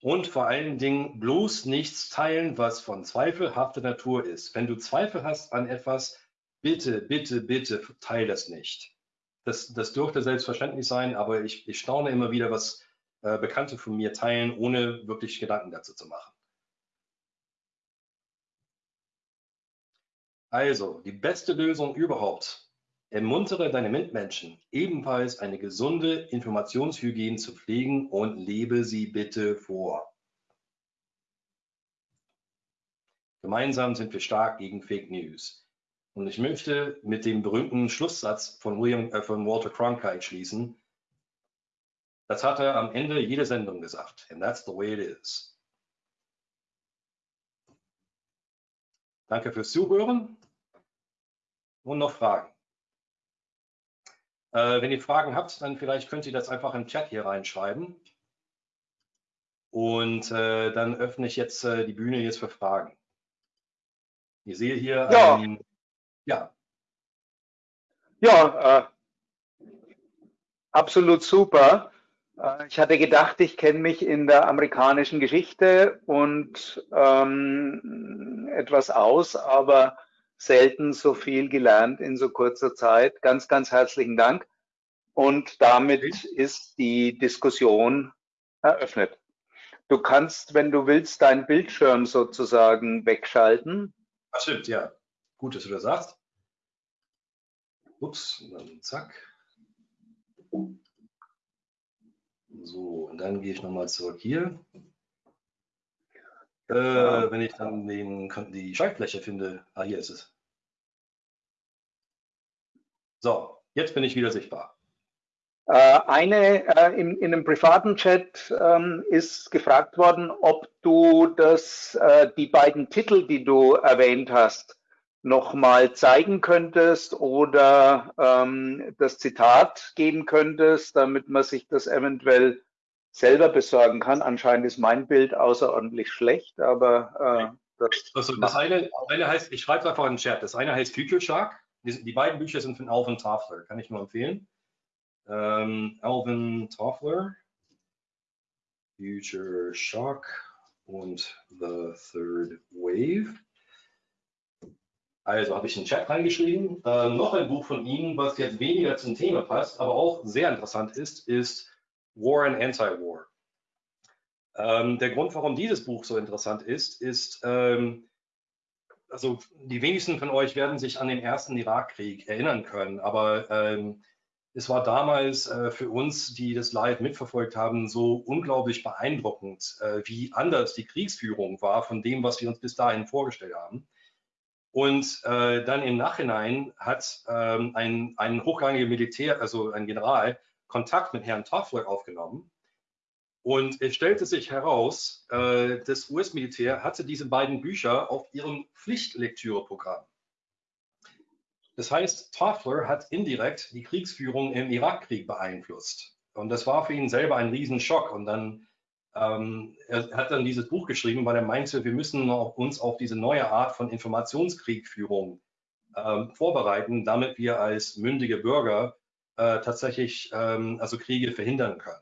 Speaker 2: Und vor allen Dingen bloß nichts teilen, was von zweifelhafter Natur ist. Wenn du Zweifel hast an etwas, bitte, bitte, bitte teile das nicht. Das, das dürfte selbstverständlich sein, aber ich, ich staune immer wieder, was äh, Bekannte von mir teilen, ohne wirklich Gedanken dazu zu machen. Also, die beste Lösung überhaupt. Ermuntere deine Mitmenschen, ebenfalls eine gesunde Informationshygiene zu pflegen und lebe sie bitte vor. Gemeinsam sind wir stark gegen Fake News. Und ich möchte mit dem berühmten Schlusssatz von, William, äh, von Walter Cronkite schließen. Das hat er am Ende jeder Sendung gesagt. And that's the way it is. Danke fürs Zuhören. Und noch Fragen? Äh, wenn ihr Fragen habt, dann vielleicht könnt ihr das einfach im Chat hier reinschreiben. Und äh, dann öffne ich jetzt äh, die Bühne jetzt für Fragen. Ich sehe hier,
Speaker 3: Ja.
Speaker 2: ähm, ja,
Speaker 3: Ja, äh, absolut super. Äh, ich hatte gedacht, ich kenne mich in der amerikanischen Geschichte und ähm, etwas aus, aber selten so viel gelernt in so kurzer Zeit. Ganz, ganz herzlichen Dank. Und damit ist die Diskussion eröffnet. Du kannst, wenn du willst, deinen Bildschirm sozusagen wegschalten.
Speaker 2: das stimmt, ja. Gut, dass du das sagst. Ups, und dann zack. So, und dann gehe ich nochmal zurück hier. Äh, wenn ich dann den, die Schaltfläche finde, ah, hier ist es. So, jetzt bin ich wieder sichtbar.
Speaker 3: Äh, Eine äh, in, in einem privaten Chat ähm, ist gefragt worden, ob du das, äh, die beiden Titel, die du erwähnt hast, nochmal zeigen könntest oder ähm, das Zitat geben könntest, damit man sich das eventuell selber besorgen kann. Anscheinend ist mein Bild außerordentlich schlecht, aber äh, das,
Speaker 2: Also das eine, eine heißt, ich schreibe es einfach in den Chat. Das eine heißt Future Shark. Die, die beiden Bücher sind von Alvin Toffler, kann ich nur empfehlen. Ähm, Alvin Toffler, Future Shock und The Third Wave. Also habe ich in den Chat reingeschrieben. Ähm, noch ein Buch von ihm, was jetzt weniger zum Thema passt, aber auch sehr interessant ist, ist War and Anti-War. Ähm, der Grund, warum dieses Buch so interessant ist, ist, ähm, also die wenigsten von euch werden sich an den ersten Irakkrieg erinnern können, aber ähm, es war damals äh, für uns, die das live mitverfolgt haben, so unglaublich beeindruckend, äh, wie anders die Kriegsführung war von dem, was wir uns bis dahin vorgestellt haben. Und äh, dann im Nachhinein hat ähm, ein, ein hochrangiger Militär, also ein General, Kontakt mit Herrn Toffler aufgenommen. Und es stellte sich heraus, äh, das US-Militär hatte diese beiden Bücher auf ihrem Pflichtlektüreprogramm. Das heißt, Toffler hat indirekt die Kriegsführung im Irakkrieg beeinflusst. Und das war für ihn selber ein Riesenschock. Und dann ähm, er hat dann dieses Buch geschrieben, weil er meinte, wir müssen uns auf diese neue Art von Informationskriegführung ähm, vorbereiten, damit wir als mündige Bürger äh, tatsächlich ähm, also Kriege verhindern können.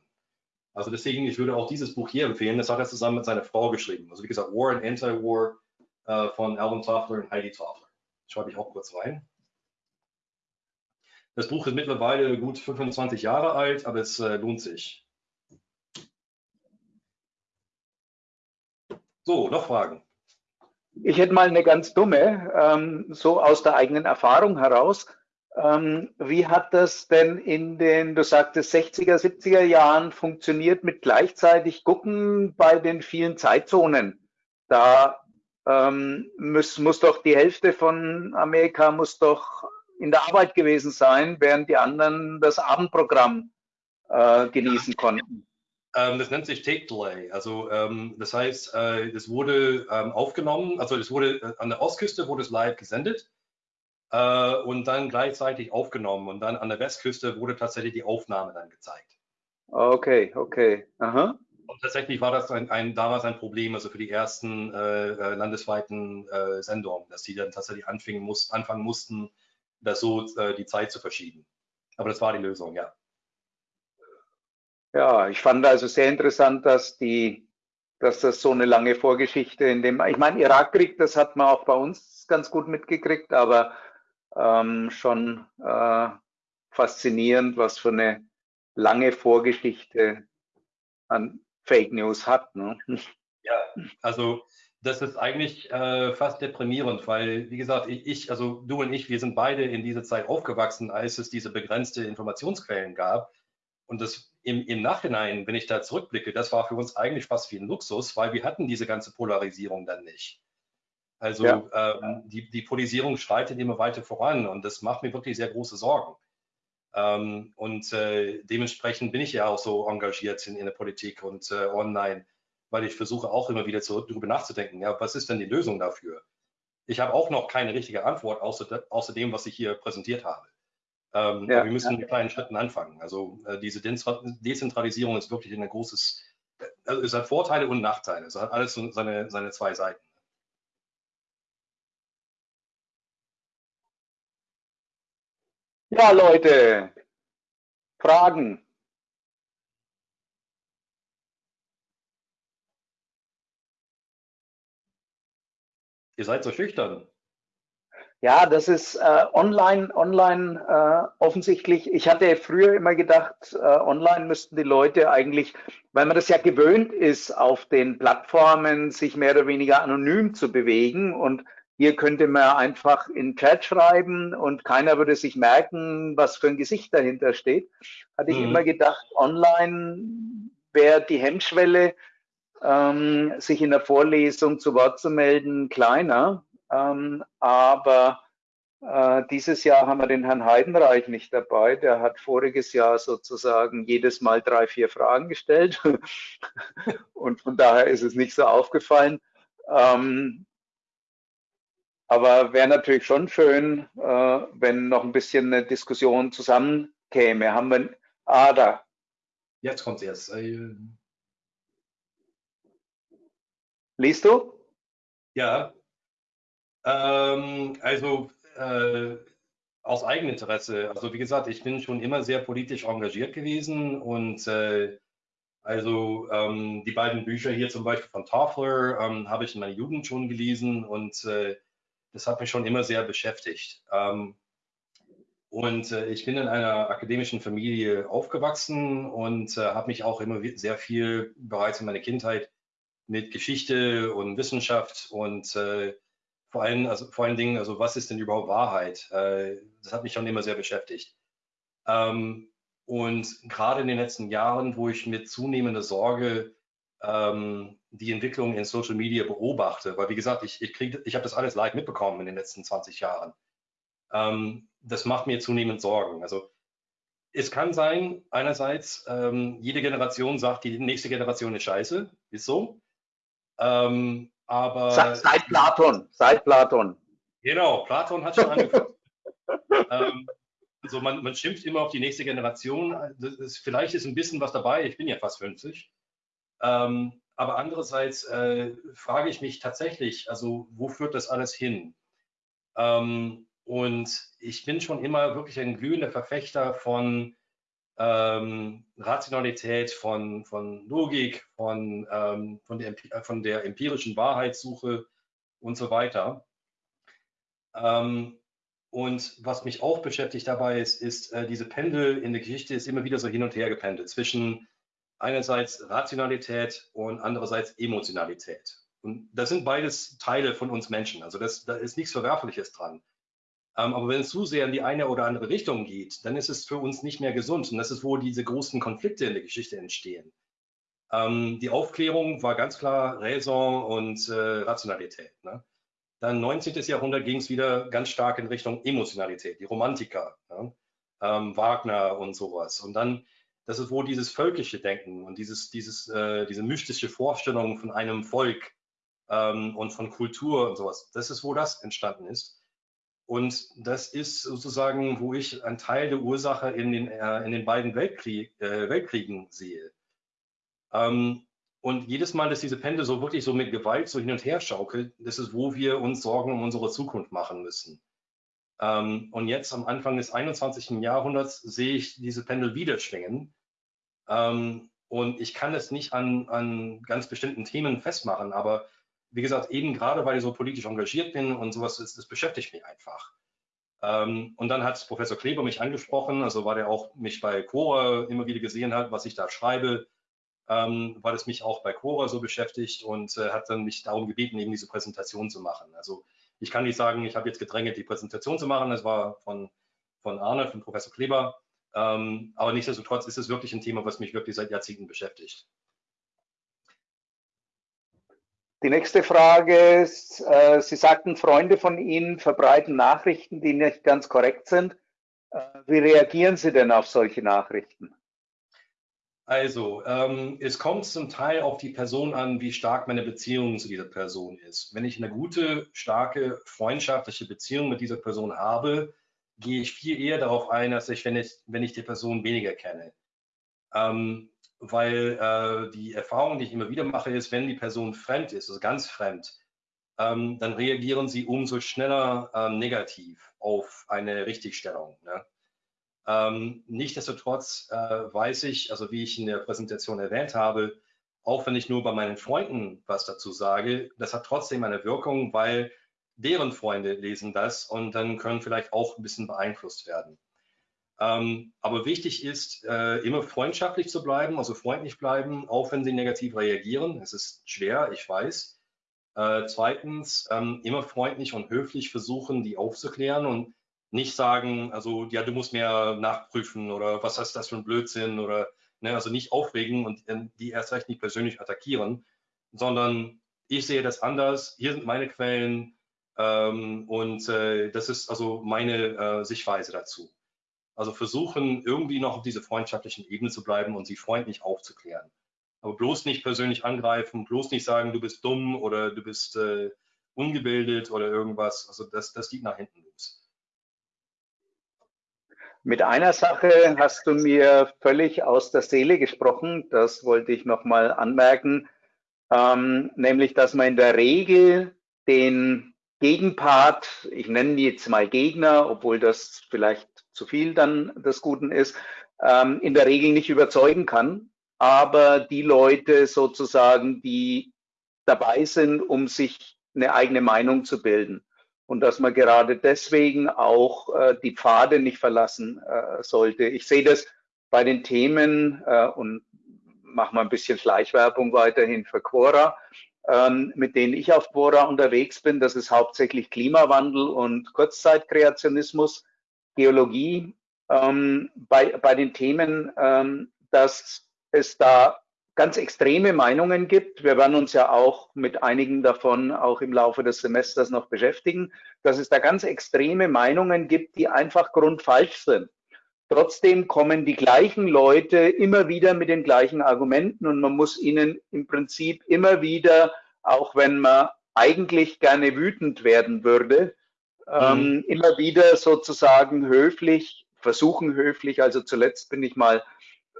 Speaker 2: Also deswegen, ich würde auch dieses Buch hier empfehlen. Das hat er zusammen mit seiner Frau geschrieben. Also wie gesagt, War and Anti-War äh, von Alvin Toffler und Heidi Toffler. Schreibe ich auch kurz rein. Das Buch ist mittlerweile gut 25 Jahre alt, aber es äh, lohnt sich. So, noch Fragen?
Speaker 3: Ich hätte mal eine ganz dumme, ähm, so aus der eigenen Erfahrung heraus. Ähm, wie hat das denn in den, du sagtest, 60er, 70er Jahren funktioniert mit gleichzeitig gucken bei den vielen Zeitzonen? Da ähm, muss, muss doch die Hälfte von Amerika muss doch in der Arbeit gewesen sein, während die anderen das Abendprogramm äh, genießen konnten.
Speaker 2: Ähm, das nennt sich Tape Delay. Also ähm, das heißt, äh, es wurde ähm, aufgenommen, also es wurde äh, an der Ostküste wurde es live gesendet äh, und dann gleichzeitig aufgenommen und dann an der Westküste wurde tatsächlich die Aufnahme dann gezeigt.
Speaker 3: Okay, okay. Aha.
Speaker 2: Und tatsächlich war das ein, ein, damals ein Problem, also für die ersten äh, äh landesweiten äh, Sendungen, dass die dann tatsächlich anfangen, muss, anfangen mussten, das so äh, die Zeit zu verschieben. Aber das war die Lösung, ja.
Speaker 3: Ja, ich fand also sehr interessant, dass die, dass das so eine lange Vorgeschichte in dem, ich meine, Irakkrieg, das hat man auch bei uns ganz gut mitgekriegt, aber ähm, schon äh, faszinierend, was für eine lange Vorgeschichte an Fake News hat. Ne?
Speaker 2: Ja, also das ist eigentlich äh, fast deprimierend, weil, wie gesagt, ich, also du und ich, wir sind beide in dieser Zeit aufgewachsen, als es diese begrenzte Informationsquellen gab. Und das im, im Nachhinein, wenn ich da zurückblicke, das war für uns eigentlich fast wie ein Luxus, weil wir hatten diese ganze Polarisierung dann nicht. Also ja. ähm, die, die Polarisierung schreitet immer weiter voran und das macht mir wirklich sehr große Sorgen. Ähm, und äh, dementsprechend bin ich ja auch so engagiert in, in der Politik und äh, online, weil ich versuche auch immer wieder zurück, darüber nachzudenken, ja, was ist denn die Lösung dafür? Ich habe auch noch keine richtige Antwort, außer, außer dem, was ich hier präsentiert habe. Ähm, ja, wir müssen ja. mit kleinen Schritten anfangen. Also äh, diese Dezentralisierung ist wirklich ein großes, also es hat Vorteile und Nachteile. Es hat alles seine, seine zwei Seiten.
Speaker 3: Ja, Leute, Fragen.
Speaker 2: Ihr seid so schüchtern.
Speaker 3: Ja, das ist äh, online, online äh, offensichtlich. Ich hatte früher immer gedacht, äh, online müssten die Leute eigentlich, weil man das ja gewöhnt ist, auf den Plattformen sich mehr oder weniger anonym zu bewegen. Und hier könnte man einfach in Chat schreiben und keiner würde sich merken, was für ein Gesicht dahinter steht. Hatte ich mhm. immer gedacht, online wäre die Hemmschwelle, ähm, sich in der Vorlesung zu Wort zu melden, kleiner. Ähm, aber äh, dieses Jahr haben wir den Herrn Heidenreich nicht dabei. Der hat voriges Jahr sozusagen jedes Mal drei, vier Fragen gestellt. Und von daher ist es nicht so aufgefallen. Ähm, aber wäre natürlich schon schön, äh, wenn noch ein bisschen eine Diskussion zusammenkäme. Haben wir, ah, da.
Speaker 2: Jetzt kommt es erst. Äh,
Speaker 3: Liest du?
Speaker 2: Ja, ähm, also äh, aus Eigeninteresse. Also wie gesagt, ich bin schon immer sehr politisch engagiert gewesen und äh, also ähm, die beiden Bücher hier zum Beispiel von Toffler ähm, habe ich in meiner Jugend schon gelesen und äh, das hat mich schon immer sehr beschäftigt. Ähm, und äh, ich bin in einer akademischen Familie aufgewachsen und äh, habe mich auch immer sehr viel bereits in meiner Kindheit mit Geschichte und Wissenschaft und äh, vor allen, also vor allen Dingen, also was ist denn überhaupt Wahrheit? Äh, das hat mich schon immer sehr beschäftigt. Ähm, und gerade in den letzten Jahren, wo ich mit zunehmender Sorge ähm, die Entwicklung in Social Media beobachte, weil wie gesagt, ich, ich, ich habe das alles live mitbekommen in den letzten 20 Jahren. Ähm, das macht mir zunehmend Sorgen. Also es kann sein, einerseits, jede Generation sagt, die nächste Generation ist scheiße, ist so. Ähm, aber
Speaker 3: seit Platon, seit Platon.
Speaker 2: Genau, Platon hat schon angefangen. ähm, also man, man schimpft immer auf die nächste Generation. Ist, vielleicht ist ein bisschen was dabei. Ich bin ja fast 50. Ähm, aber andererseits äh, frage ich mich tatsächlich, also wo führt das alles hin? Ähm, und ich bin schon immer wirklich ein glühender Verfechter von ähm, Rationalität, von, von Logik, von, ähm, von, der, äh, von der empirischen Wahrheitssuche und so weiter. Ähm, und was mich auch beschäftigt dabei ist, ist äh, diese Pendel in der Geschichte ist immer wieder so hin und her gependelt zwischen einerseits Rationalität und andererseits Emotionalität. Und das sind beides Teile von uns Menschen. Also das, da ist nichts Verwerfliches dran. Ähm, aber wenn es zu sehr in die eine oder andere Richtung geht, dann ist es für uns nicht mehr gesund. Und das ist, wo diese großen Konflikte in der Geschichte entstehen. Ähm, die Aufklärung war ganz klar Raison und äh, Rationalität. Ne? Dann 19. Jahrhundert ging es wieder ganz stark in Richtung Emotionalität, die Romantiker, ne? ähm, Wagner und sowas. Und dann, das ist, wo dieses völkische Denken und dieses, dieses, äh, diese mystische Vorstellung von einem Volk ähm, und von Kultur und sowas, das ist, wo das entstanden ist. Und das ist sozusagen, wo ich einen Teil der Ursache in den, äh, in den beiden Weltkrieg, äh, Weltkriegen sehe. Ähm, und jedes Mal, dass diese Pendel so wirklich so mit Gewalt so hin und her schaukelt, das ist, wo wir uns Sorgen um unsere Zukunft machen müssen. Ähm, und jetzt am Anfang des 21. Jahrhunderts sehe ich diese Pendel wieder schwingen. Ähm, und ich kann es nicht an, an ganz bestimmten Themen festmachen, aber wie gesagt, eben gerade weil ich so politisch engagiert bin und sowas, das, das beschäftigt mich einfach. Ähm, und dann hat Professor Kleber mich angesprochen, also weil er auch mich bei Quora immer wieder gesehen hat, was ich da schreibe, ähm, weil es mich auch bei Quora so beschäftigt und äh, hat dann mich darum gebeten, eben diese Präsentation zu machen. Also ich kann nicht sagen, ich habe jetzt gedrängelt, die Präsentation zu machen, das war von, von Arne, von Professor Kleber, ähm, aber nichtsdestotrotz ist es wirklich ein Thema, was mich wirklich seit Jahrzehnten beschäftigt.
Speaker 3: Die nächste Frage ist, äh, Sie sagten, Freunde von Ihnen verbreiten Nachrichten, die nicht ganz korrekt sind. Äh, wie reagieren Sie denn auf solche Nachrichten?
Speaker 2: Also, ähm, es kommt zum Teil auf die Person an, wie stark meine Beziehung zu dieser Person ist. Wenn ich eine gute, starke, freundschaftliche Beziehung mit dieser Person habe, gehe ich viel eher darauf ein, als ich, wenn ich, wenn ich die Person weniger kenne. Ähm, weil äh, die Erfahrung, die ich immer wieder mache, ist, wenn die Person fremd ist, also ganz fremd, ähm, dann reagieren sie umso schneller ähm, negativ auf eine Richtigstellung. Ne? Ähm, Nichtsdestotrotz äh, weiß ich, also wie ich in der Präsentation erwähnt habe, auch wenn ich nur bei meinen Freunden was dazu sage, das hat trotzdem eine Wirkung, weil deren Freunde lesen das und dann können vielleicht auch ein bisschen beeinflusst werden. Ähm, aber wichtig ist, äh, immer freundschaftlich zu bleiben, also freundlich bleiben, auch wenn sie negativ reagieren. Es ist schwer, ich weiß. Äh, zweitens, ähm, immer freundlich und höflich versuchen, die aufzuklären und nicht sagen, also ja, du musst mehr nachprüfen oder was ist das für ein Blödsinn oder ne, also nicht aufregen und ähm, die erst recht nicht persönlich attackieren, sondern ich sehe das anders. Hier sind meine Quellen ähm, und äh, das ist also meine äh, Sichtweise dazu. Also versuchen irgendwie noch auf dieser freundschaftlichen Ebene zu bleiben und sie freundlich aufzuklären. Aber bloß nicht persönlich angreifen, bloß nicht sagen, du bist dumm oder du bist äh, ungebildet oder irgendwas. Also das, das geht nach hinten los.
Speaker 3: Mit einer Sache hast du mir völlig aus der Seele gesprochen. Das wollte ich nochmal anmerken. Ähm, nämlich, dass man in der Regel den Gegenpart, ich nenne jetzt mal Gegner, obwohl das vielleicht zu viel dann des Guten ist, ähm, in der Regel nicht überzeugen kann. Aber die Leute sozusagen, die dabei sind, um sich eine eigene Meinung zu bilden und dass man gerade deswegen auch äh, die Pfade nicht verlassen äh, sollte. Ich sehe das bei den Themen äh, und mache mal ein bisschen Schleichwerbung weiterhin für Quora, ähm, mit denen ich auf Quora unterwegs bin. Das ist hauptsächlich Klimawandel und Kurzzeitkreationismus, Geologie. Ähm, bei, bei den Themen, ähm, dass es da ganz extreme Meinungen gibt. Wir werden uns ja auch mit einigen davon auch im Laufe des Semesters noch beschäftigen, dass es da ganz extreme Meinungen gibt, die einfach grundfalsch sind. Trotzdem kommen die gleichen Leute immer wieder mit den gleichen Argumenten und man muss ihnen im Prinzip immer wieder, auch wenn man eigentlich gerne wütend werden würde, ähm, mhm. immer wieder sozusagen höflich, versuchen höflich, also zuletzt bin ich mal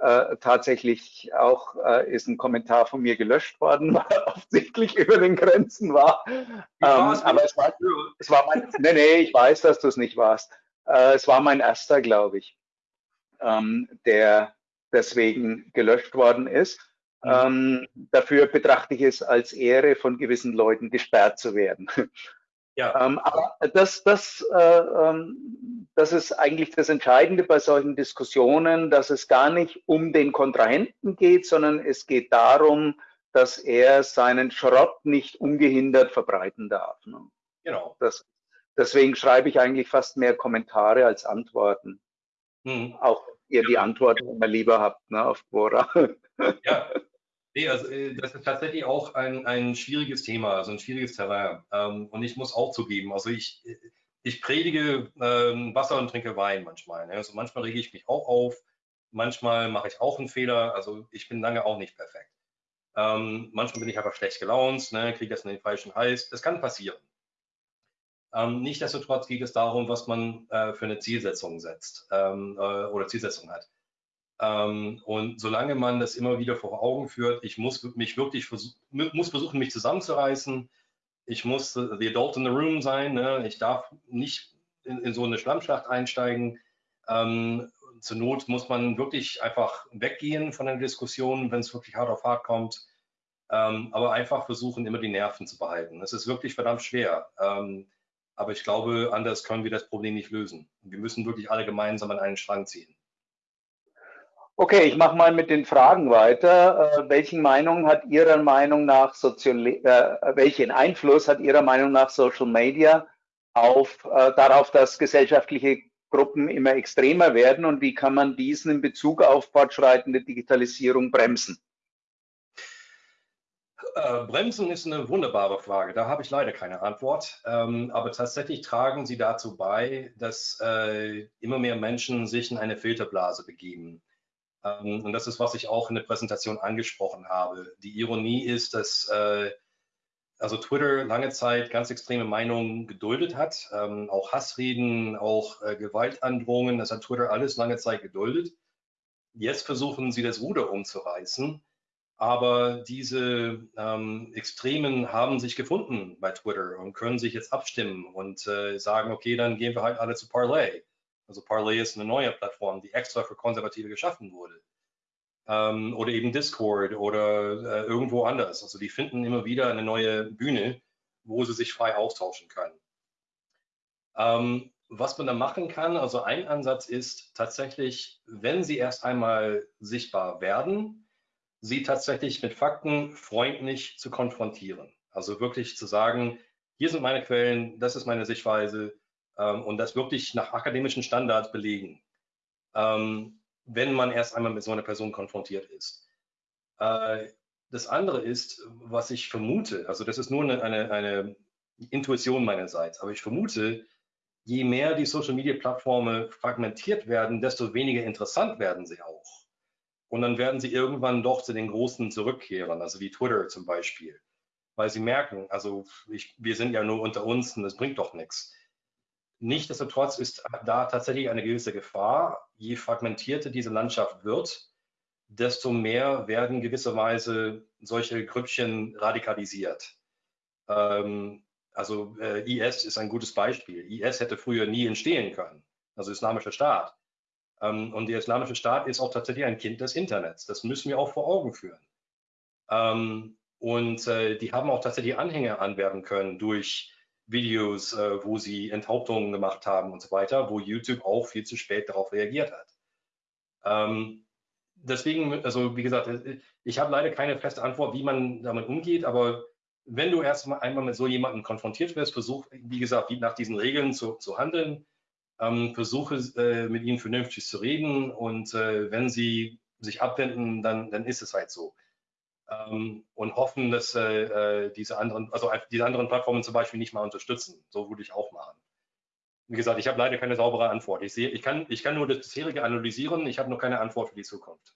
Speaker 3: äh, tatsächlich auch äh, ist ein Kommentar von mir gelöscht worden, weil er offensichtlich über den Grenzen war. Ähm, aber es war, es war mein, nee, nee, ich weiß, dass du es nicht warst. Äh, es war mein erster, glaube ich, ähm, der deswegen gelöscht worden ist. Mhm. Ähm, dafür betrachte ich es als Ehre, von gewissen Leuten gesperrt zu werden. Ja. Ähm, aber das, das, äh, ähm, das ist eigentlich das Entscheidende bei solchen Diskussionen, dass es gar nicht um den Kontrahenten geht, sondern es geht darum, dass er seinen Schrott nicht ungehindert verbreiten darf. Ne? Genau. Das, deswegen schreibe ich eigentlich fast mehr Kommentare als Antworten. Hm. Auch ihr die Antworten immer lieber habt ne, auf Quora.
Speaker 2: Ja, Nee, also äh, das ist tatsächlich auch ein, ein schwieriges Thema, also ein schwieriges Terrain. Ähm, und ich muss auch zugeben, also ich, ich predige ähm, Wasser und trinke Wein manchmal. Ne? Also manchmal rege ich mich auch auf, manchmal mache ich auch einen Fehler. Also ich bin lange auch nicht perfekt. Ähm, manchmal bin ich einfach schlecht gelaunt, ne? kriege das in den falschen Hals. Das kann passieren. Ähm, Nichtsdestotrotz geht es darum, was man äh, für eine Zielsetzung setzt ähm, äh, oder Zielsetzung hat. Ähm, und solange man das immer wieder vor Augen führt, ich muss mich wirklich versuch, muss versuchen, mich zusammenzureißen. Ich muss the adult in the room sein. Ne? Ich darf nicht in, in, so eine Schlammschlacht einsteigen. Ähm, zur Not muss man wirklich einfach weggehen von der Diskussion, wenn es wirklich hart auf hart kommt. Ähm, aber einfach versuchen, immer die Nerven zu behalten. Es ist wirklich verdammt schwer. Ähm, aber ich glaube, anders können wir das Problem nicht lösen. Wir müssen wirklich alle gemeinsam an einen Strang ziehen.
Speaker 3: Okay, ich mache mal mit den Fragen weiter. Äh, welchen Meinung hat Ihrer Meinung nach Sozial äh, welchen Einfluss hat Ihrer Meinung nach Social Media auf äh, darauf, dass gesellschaftliche Gruppen immer extremer werden und wie kann man diesen in Bezug auf fortschreitende Digitalisierung bremsen?
Speaker 2: Äh, Bremsen ist eine wunderbare Frage. Da habe ich leider keine Antwort. Ähm, aber tatsächlich tragen sie dazu bei, dass äh, immer mehr Menschen sich in eine Filterblase begeben. Ähm, und das ist, was ich auch in der Präsentation angesprochen habe. Die Ironie ist, dass äh, also Twitter lange Zeit ganz extreme Meinungen geduldet hat, ähm, auch Hassreden, auch äh, Gewaltandrohungen, das hat Twitter alles lange Zeit geduldet. Jetzt versuchen sie das Ruder umzureißen aber diese ähm, Extremen haben sich gefunden bei Twitter und können sich jetzt abstimmen und äh, sagen, okay, dann gehen wir halt alle zu Parley. Also Parley ist eine neue Plattform, die extra für Konservative geschaffen wurde. Ähm, oder eben Discord oder äh, irgendwo anders. Also die finden immer wieder eine neue Bühne, wo sie sich frei austauschen können. Ähm, was man da machen kann, also ein Ansatz ist tatsächlich, wenn sie erst einmal sichtbar werden, sie tatsächlich mit Fakten freundlich zu konfrontieren. Also wirklich zu sagen, hier sind meine Quellen, das ist meine Sichtweise ähm, und das wirklich nach akademischen Standards belegen, ähm, wenn man erst einmal mit so einer Person konfrontiert ist. Äh, das andere ist, was ich vermute, also das ist nur eine, eine, eine Intuition meinerseits, aber ich vermute, je mehr die Social-Media-Plattformen fragmentiert werden, desto weniger interessant werden sie auch. Und dann werden sie irgendwann doch zu den Großen zurückkehren, also wie Twitter zum Beispiel. Weil sie merken, also ich, wir sind ja nur unter uns und das bringt doch nichts. Nichtsdestotrotz ist da tatsächlich eine gewisse Gefahr. Je fragmentierter diese Landschaft wird, desto mehr werden gewisserweise solche Grüppchen radikalisiert. Ähm, also äh, IS ist ein gutes Beispiel. IS hätte früher nie entstehen können, also Islamischer Staat. Ähm, und der Islamische Staat ist auch tatsächlich ein Kind des Internets. Das müssen wir auch vor Augen führen. Ähm, und äh, die haben auch tatsächlich Anhänger anwerben können durch Videos, äh, wo sie Enthauptungen gemacht haben und so weiter, wo YouTube auch viel zu spät darauf reagiert hat. Ähm, deswegen, also wie gesagt, äh, ich habe leider keine feste Antwort, wie man damit umgeht, aber wenn du erst einmal mit so jemandem konfrontiert wirst, versuch, wie gesagt, nach diesen Regeln zu, zu handeln, ähm, versuche äh, mit ihnen vernünftig zu reden und äh, wenn sie sich abwenden, dann, dann ist es halt so. Ähm, und hoffen, dass äh, äh diese anderen, also diese anderen Plattformen zum Beispiel nicht mal unterstützen. So würde ich auch machen. Wie gesagt, ich habe leider keine saubere Antwort. Ich sehe, ich kann, ich kann nur das bisherige analysieren. Ich habe noch keine Antwort für die Zukunft.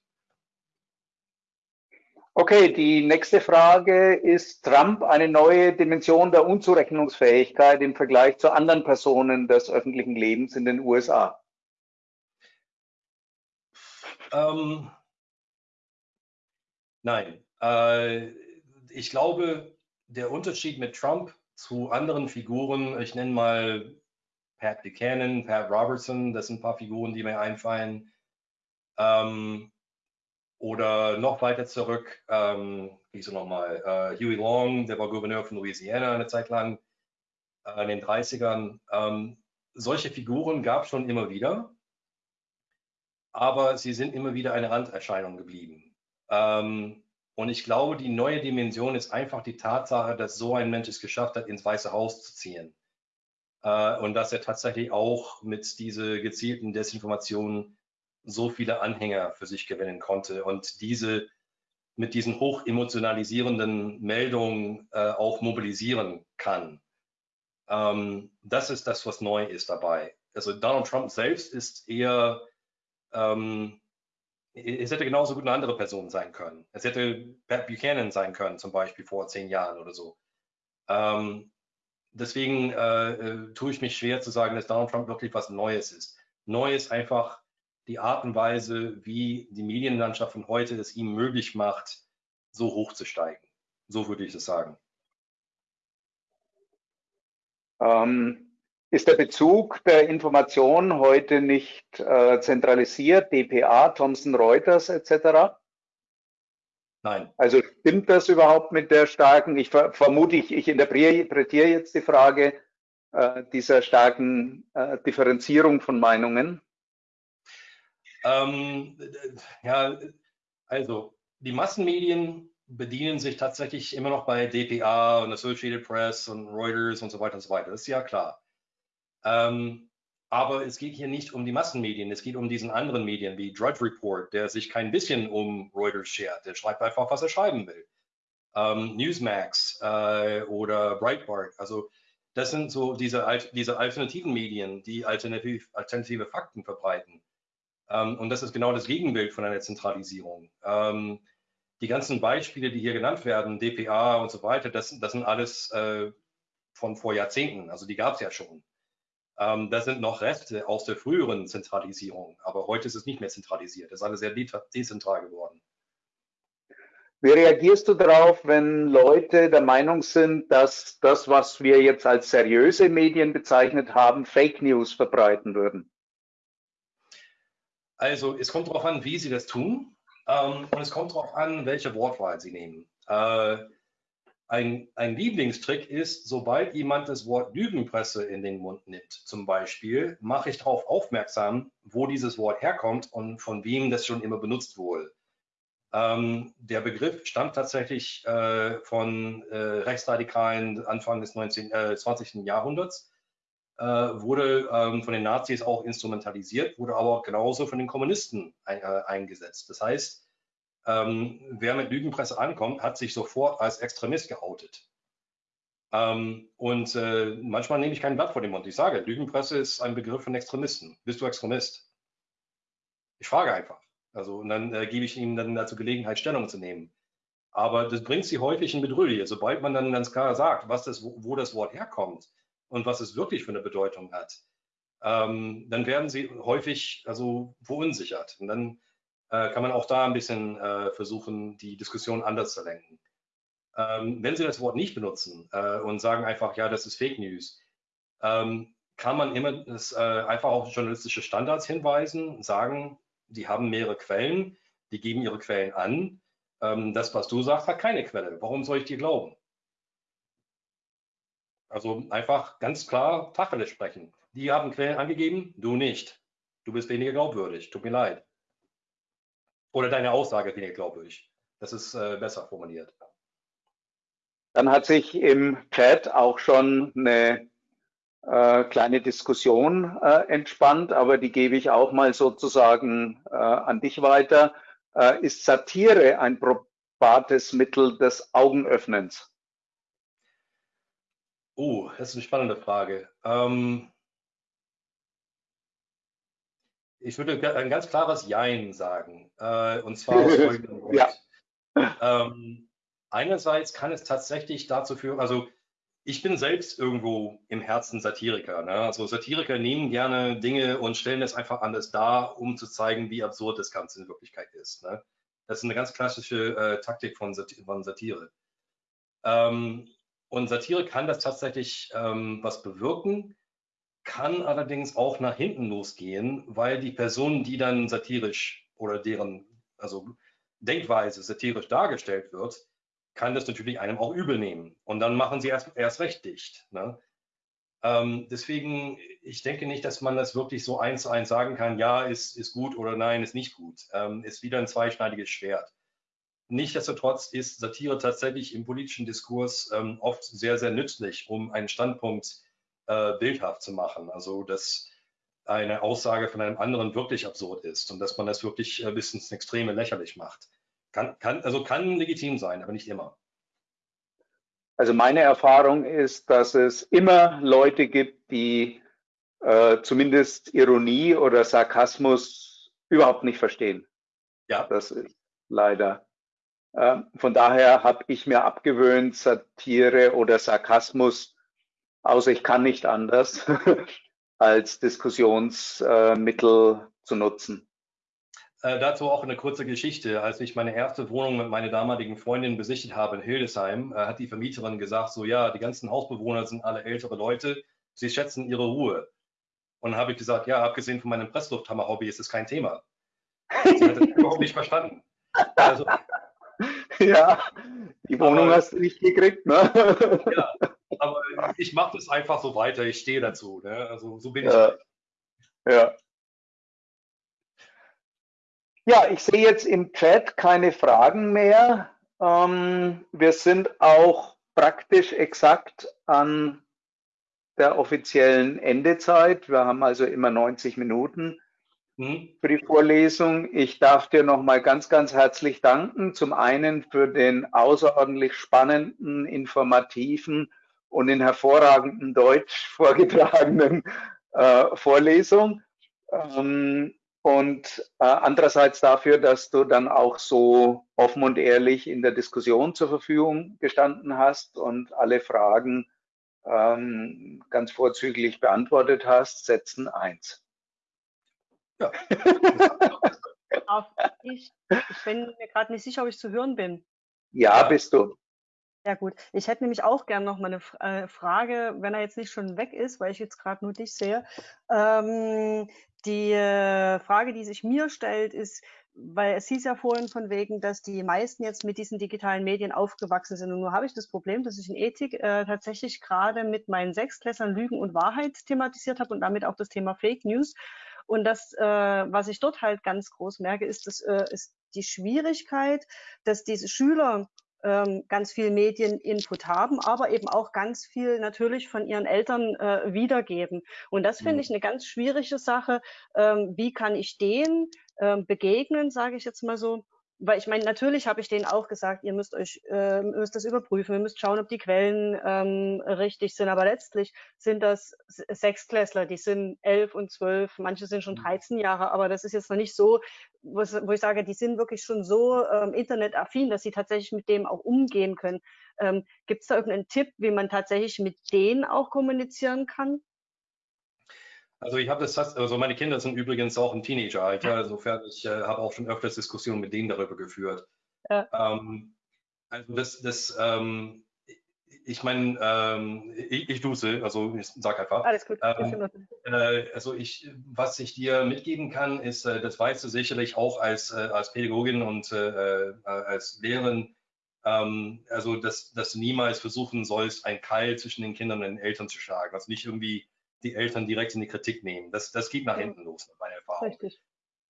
Speaker 3: Okay, die nächste Frage ist Trump eine neue Dimension der Unzurechnungsfähigkeit im Vergleich zu anderen Personen des öffentlichen Lebens in den USA?
Speaker 2: Ähm, nein. Äh, ich glaube, der Unterschied mit Trump zu anderen Figuren, ich nenne mal Pat Buchanan, Pat Robertson, das sind ein paar Figuren, die mir einfallen. Ähm, oder noch weiter zurück, ähm, wie er nochmal, äh, Huey Long, der war Gouverneur von Louisiana eine Zeit lang äh, in den 30ern. Ähm, solche Figuren gab es schon immer wieder, aber sie sind immer wieder eine Randerscheinung geblieben. Ähm, und ich glaube, die neue Dimension ist einfach die Tatsache, dass so ein Mensch es geschafft hat, ins Weiße Haus zu ziehen. Äh, und dass er tatsächlich auch mit dieser gezielten Desinformation so viele Anhänger für sich gewinnen konnte und diese mit diesen hoch emotionalisierenden Meldungen äh, auch mobilisieren kann. Ähm, das ist das, was neu ist dabei. Also Donald Trump selbst ist eher, ähm, es hätte genauso gut eine andere Person sein können. Es hätte Pat Buchanan sein können, zum Beispiel vor zehn Jahren oder so. Ähm, deswegen äh, äh, tue ich mich schwer zu sagen, dass Donald Trump wirklich was Neues ist. Neu ist einfach, die Art und Weise, wie die Medienlandschaft von heute es ihm möglich macht, so hoch zu steigen. So würde ich es sagen.
Speaker 3: Ähm, ist der Bezug der Information heute nicht äh, zentralisiert, DPA, Thomson Reuters etc.?
Speaker 2: Nein.
Speaker 3: Also stimmt das überhaupt mit der starken, ich vermute, ich, ich interpretiere jetzt die Frage äh, dieser starken äh, Differenzierung von Meinungen?
Speaker 2: Ähm, ja, also die Massenmedien bedienen sich tatsächlich immer noch bei DPA und Associated Press und Reuters und so weiter und so weiter. Das ist ja klar. Ähm, aber es geht hier nicht um die Massenmedien, es geht um diesen anderen Medien wie Drudge Report, der sich kein bisschen um Reuters schert. Der schreibt einfach, was er schreiben will. ähm, Newsmax äh, oder Breitbart. Also das sind so diese, diese alternativen Medien, die alternativ, alternative Fakten verbreiten. Ähm, und das ist genau das Gegenbild von einer Zentralisierung. Ähm, die ganzen Beispiele, die hier genannt werden, DPA und so weiter, das, das sind alles äh, von vor Jahrzehnten. Also die gab es ja schon. Ähm, das sind noch Reste aus der früheren Zentralisierung. Aber heute ist es nicht mehr zentralisiert. Es ist alles sehr de dezentral geworden.
Speaker 3: Wie reagierst du darauf, wenn Leute der Meinung sind, dass das, was wir jetzt als seriöse Medien bezeichnet haben, Fake News verbreiten würden?
Speaker 2: Also es kommt darauf an, wie sie das tun ähm, und es kommt darauf an, welche Wortwahl sie nehmen. Äh, ein, ein, Lieblingstrick ist, sobald jemand das Wort Lügenpresse in den Mund nimmt, zum Beispiel, mache ich darauf aufmerksam, wo dieses Wort herkommt und von wem das schon immer benutzt wurde. Ähm, der Begriff stammt tatsächlich äh, von äh, Rechtsradikalen Anfang des 19, äh, 20. Jahrhunderts, äh, wurde ähm, von den Nazis auch instrumentalisiert, wurde aber genauso von den Kommunisten ein, äh, eingesetzt. Das heißt, ähm, wer mit Lügenpresse ankommt, hat sich sofort als Extremist geoutet. Ähm, und äh, manchmal nehme ich kein Blatt vor den Mund. Ich sage, Lügenpresse ist ein Begriff von Extremisten. Bist du Extremist? Ich frage einfach. Also, und dann äh, gebe ich ihnen dann dazu Gelegenheit, Stellung zu nehmen. Aber das bringt sie häufig in Bedrohung. Sobald man dann ganz klar sagt, was das, wo, wo das Wort herkommt und was es wirklich für eine Bedeutung hat, ähm, dann werden sie häufig also verunsichert. Und dann kann man auch da ein bisschen äh, versuchen, die Diskussion anders zu lenken. Ähm, wenn Sie das Wort nicht benutzen äh, und sagen einfach, ja, das ist Fake News, ähm, kann man immer das, äh, einfach auf journalistische Standards hinweisen, sagen, die haben mehrere Quellen, die geben ihre Quellen an. Ähm, das, was du sagst, hat keine Quelle. Warum soll ich dir glauben? Also einfach ganz klar Tacheles sprechen. Die haben Quellen angegeben, du nicht. Du bist weniger glaubwürdig. Tut mir leid. Oder deine Aussage ist weniger glaubwürdig. Das ist äh, besser formuliert.
Speaker 3: Dann hat sich im Chat auch schon eine äh, kleine Diskussion äh, entspannt, aber die gebe ich auch mal sozusagen äh, an dich weiter. Äh, ist Satire ein probates Mittel des Augenöffnens?
Speaker 2: Oh, das ist eine spannende Frage. Ähm, ich würde ein ganz klares Jein sagen. Äh, und zwar aus folgendem Grund. Ja. Ähm, einerseits kann es tatsächlich dazu führen, also ich bin selbst irgendwo im Herzen Satiriker. Ne? Also Satiriker nehmen gerne Dinge und stellen es einfach anders dar, um zu zeigen, wie absurd das Ganze in Wirklichkeit ist. Ne? Das ist eine ganz klassische äh, Taktik von, Sat von Satire. Ähm, und Satire kann das tatsächlich ähm, was bewirken, kann allerdings auch nach hinten losgehen, weil die Person, die dann satirisch oder deren also Denkweise satirisch dargestellt wird, kann das natürlich einem auch übel nehmen. Und dann machen sie erst, erst recht dicht. Ne? Ähm, deswegen, ich denke nicht, dass man das wirklich so eins zu eins sagen kann, ja, ist, ist gut oder nein, ist nicht gut. Ähm, ist wieder ein zweischneidiges Schwert. Nichtsdestotrotz ist Satire tatsächlich im politischen Diskurs ähm, oft sehr, sehr nützlich, um einen Standpunkt äh, bildhaft zu machen. Also, dass eine Aussage von einem anderen wirklich absurd ist und dass man das wirklich äh, bis ins Extreme lächerlich macht. Kann, kann, also kann legitim sein, aber nicht immer.
Speaker 3: Also meine Erfahrung ist, dass es immer Leute gibt, die äh, zumindest Ironie oder Sarkasmus überhaupt nicht verstehen. Ja. Das ist leider. Äh, von daher habe ich mir abgewöhnt, Satire oder Sarkasmus, außer ich kann nicht anders, als Diskussionsmittel zu nutzen.
Speaker 2: Äh, dazu auch eine kurze Geschichte. Als ich meine erste Wohnung mit meiner damaligen Freundin besichtigt habe in Hildesheim, äh, hat die Vermieterin gesagt, so ja, die ganzen Hausbewohner sind alle ältere Leute, sie schätzen ihre Ruhe. Und dann habe ich gesagt, ja, abgesehen von meinem Presslufthammer-Hobby ist es kein Thema. Sie hat das überhaupt nicht verstanden. Also,
Speaker 3: ja, die Wohnung aber, hast du nicht gekriegt, ne?
Speaker 2: Ja, aber ich mache das einfach so weiter, ich stehe dazu. Ne? Also so bin ich. Ja. Halt.
Speaker 3: ja. Ja, ich sehe jetzt im Chat keine Fragen mehr. Ähm, wir sind auch praktisch exakt an der offiziellen Endezeit. Wir haben also immer 90 Minuten. Mhm. für die Vorlesung. Ich darf dir nochmal ganz, ganz herzlich danken. Zum einen für den außerordentlich spannenden, informativen und in hervorragendem Deutsch vorgetragenen äh, Vorlesung. Ähm, und äh, andererseits dafür, dass du dann auch so offen und ehrlich in der Diskussion zur Verfügung gestanden hast und alle Fragen ähm, ganz vorzüglich beantwortet hast. Setzen eins.
Speaker 4: Ja. ich, ich bin mir gerade nicht sicher, ob ich zu hören bin.
Speaker 3: Ja, bist du.
Speaker 4: Ja gut, ich hätte nämlich auch gerne noch mal eine äh, Frage, wenn er jetzt nicht schon weg ist, weil ich jetzt gerade nur dich sehe. Ähm, die äh, Frage, die sich mir stellt, ist, weil es hieß ja vorhin von wegen, dass die meisten jetzt mit diesen digitalen Medien aufgewachsen sind. Und nur habe ich das Problem, dass ich in Ethik äh, tatsächlich gerade mit meinen Sechsklässern Lügen und Wahrheit thematisiert habe und damit auch das Thema Fake News. Und das, äh, was ich dort halt ganz groß merke, ist, das, äh, ist die Schwierigkeit, dass diese Schüler ähm, ganz viel Medieninput haben, aber eben auch ganz viel natürlich von ihren Eltern äh, wiedergeben. Und das finde mhm. ich eine ganz schwierige Sache. Ähm, wie kann ich denen ähm, begegnen, sage ich jetzt mal so, weil ich meine, natürlich habe ich denen auch gesagt, ihr müsst euch, äh, müsst das überprüfen, ihr müsst schauen, ob die Quellen ähm, richtig sind. Aber letztlich sind das Sechsklässler, die sind elf und zwölf, manche sind schon 13 mhm. Jahre, aber das ist jetzt noch nicht so, wo ich sage, die sind wirklich schon so ähm, internetaffin, dass sie tatsächlich mit dem auch umgehen können. Ähm, Gibt es da irgendeinen Tipp, wie man tatsächlich mit denen auch kommunizieren kann?
Speaker 2: Also ich habe das, also meine Kinder sind übrigens auch im Teenageralter, insofern ich äh, habe auch schon öfters Diskussionen mit denen darüber geführt. Ja. Ähm, also das, das ähm, ich meine, ähm, ich, ich duze, also ich sag einfach. Alles gut. Ähm, äh, also ich, was ich dir mitgeben kann, ist, äh, das weißt du sicherlich auch als, äh, als Pädagogin und äh, äh, als Lehrerin, ähm, also dass, dass du niemals versuchen sollst, ein Keil zwischen den Kindern und den Eltern zu schlagen. Also nicht irgendwie die Eltern direkt in die Kritik nehmen. Das, das geht nach hinten los, nach meiner Erfahrung. Richtig.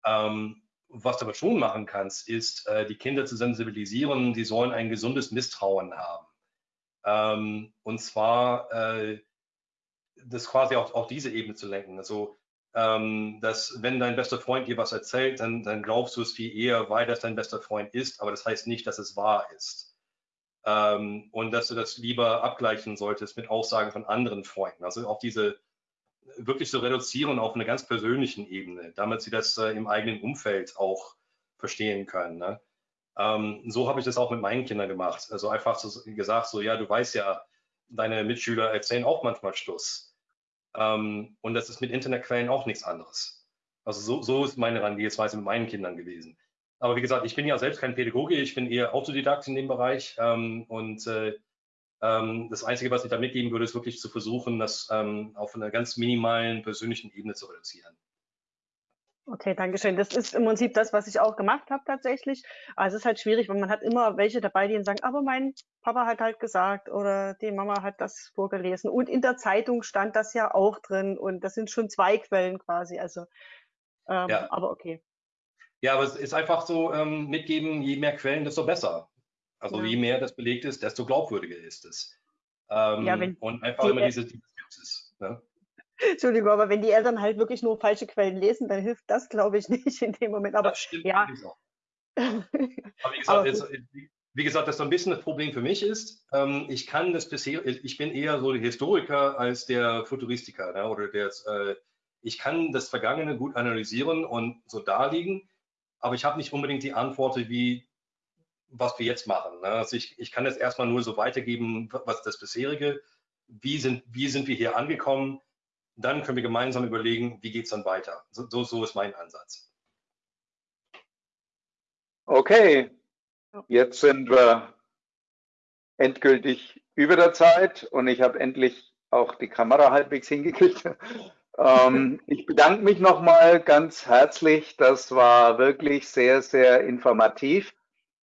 Speaker 2: Ähm, was du aber schon machen kannst, ist, äh, die Kinder zu sensibilisieren, die sollen ein gesundes Misstrauen haben. Ähm, und zwar äh, das quasi auf, auf diese Ebene zu lenken. Also, ähm, dass wenn dein bester Freund dir was erzählt, dann, dann glaubst du es viel eher, weil das dein bester Freund ist, aber das heißt nicht, dass es wahr ist. Ähm, und dass du das lieber abgleichen solltest mit Aussagen von anderen Freunden. Also auf diese wirklich zu reduzieren auf einer ganz persönlichen Ebene, damit sie das äh, im eigenen Umfeld auch verstehen können. Ne? Ähm, so habe ich das auch mit meinen Kindern gemacht. Also einfach so gesagt, so ja, du weißt ja, deine Mitschüler erzählen auch manchmal Schluss. Ähm, und das ist mit Internetquellen auch nichts anderes. Also so, so ist meine Herangehensweise mit meinen Kindern gewesen. Aber wie gesagt, ich bin ja selbst kein Pädagoge, ich bin eher Autodidakt in dem Bereich ähm, und äh, das Einzige, was ich da mitgeben würde, ist wirklich zu versuchen, das ähm, auf einer ganz minimalen persönlichen Ebene zu reduzieren.
Speaker 4: Okay, danke schön. Das ist im Prinzip das, was ich auch gemacht habe tatsächlich. Also es ist halt schwierig, weil man hat immer welche dabei, die sagen, aber mein Papa hat halt gesagt oder die Mama hat das vorgelesen. Und in der Zeitung stand das ja auch drin und das sind schon zwei Quellen quasi. Also, ähm, ja. aber okay.
Speaker 2: Ja, aber es ist einfach so, ähm, mitgeben, je mehr Quellen, desto besser. Also ja. je mehr das belegt ist, desto glaubwürdiger ist es. Ähm, ja, und einfach immer diese, diese Skepsis. Ne?
Speaker 4: Entschuldigung, aber wenn die Eltern halt wirklich nur falsche Quellen lesen, dann hilft das, glaube ich, nicht in dem Moment. Aber
Speaker 2: das stimmt, ja. aber wie gesagt, aber jetzt, wie gesagt, das so ein bisschen das Problem für mich ist, ähm, ich kann das bisher, ich bin eher so der Historiker als der Futuristiker ne, oder der, äh, ich kann das Vergangene gut analysieren und so darlegen, aber ich habe nicht unbedingt die Antwort, wie was wir jetzt machen. Ne? Also ich, ich kann das erstmal nur so weitergeben, was das bisherige, wie sind, wie sind wir hier angekommen, dann können wir gemeinsam überlegen, wie geht es dann weiter. So, so, so ist mein Ansatz.
Speaker 3: Okay, jetzt sind wir endgültig über der Zeit und ich habe endlich auch die Kamera halbwegs hingekriegt. ähm, ich bedanke mich nochmal ganz herzlich. Das war wirklich sehr, sehr informativ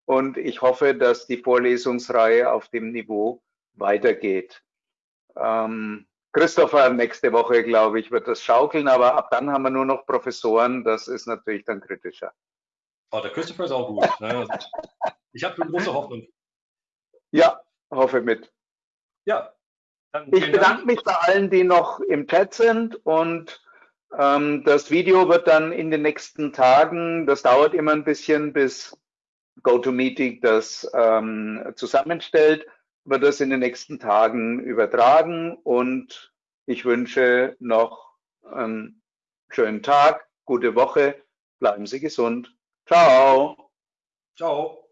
Speaker 3: und ich hoffe, dass die Vorlesungsreihe auf dem Niveau weitergeht. Ähm, Christopher, nächste Woche, glaube ich, wird das schaukeln, aber ab dann haben wir nur noch Professoren, das ist natürlich dann kritischer.
Speaker 2: Oh, der Christopher ist auch gut. Ne? Ich habe große Hoffnung.
Speaker 3: Ja, hoffe mit.
Speaker 2: Ja.
Speaker 3: ich bedanke Dank. mich bei allen, die noch im Chat sind und Ähm, das Video wird dann in den nächsten Tagen, das dauert immer ein bisschen, bis GoToMeeting das ähm, zusammenstellt, wird das in den nächsten Tagen übertragen und ich wünsche noch einen schönen Tag, gute Woche, bleiben Sie gesund. Ciao.
Speaker 2: Ciao.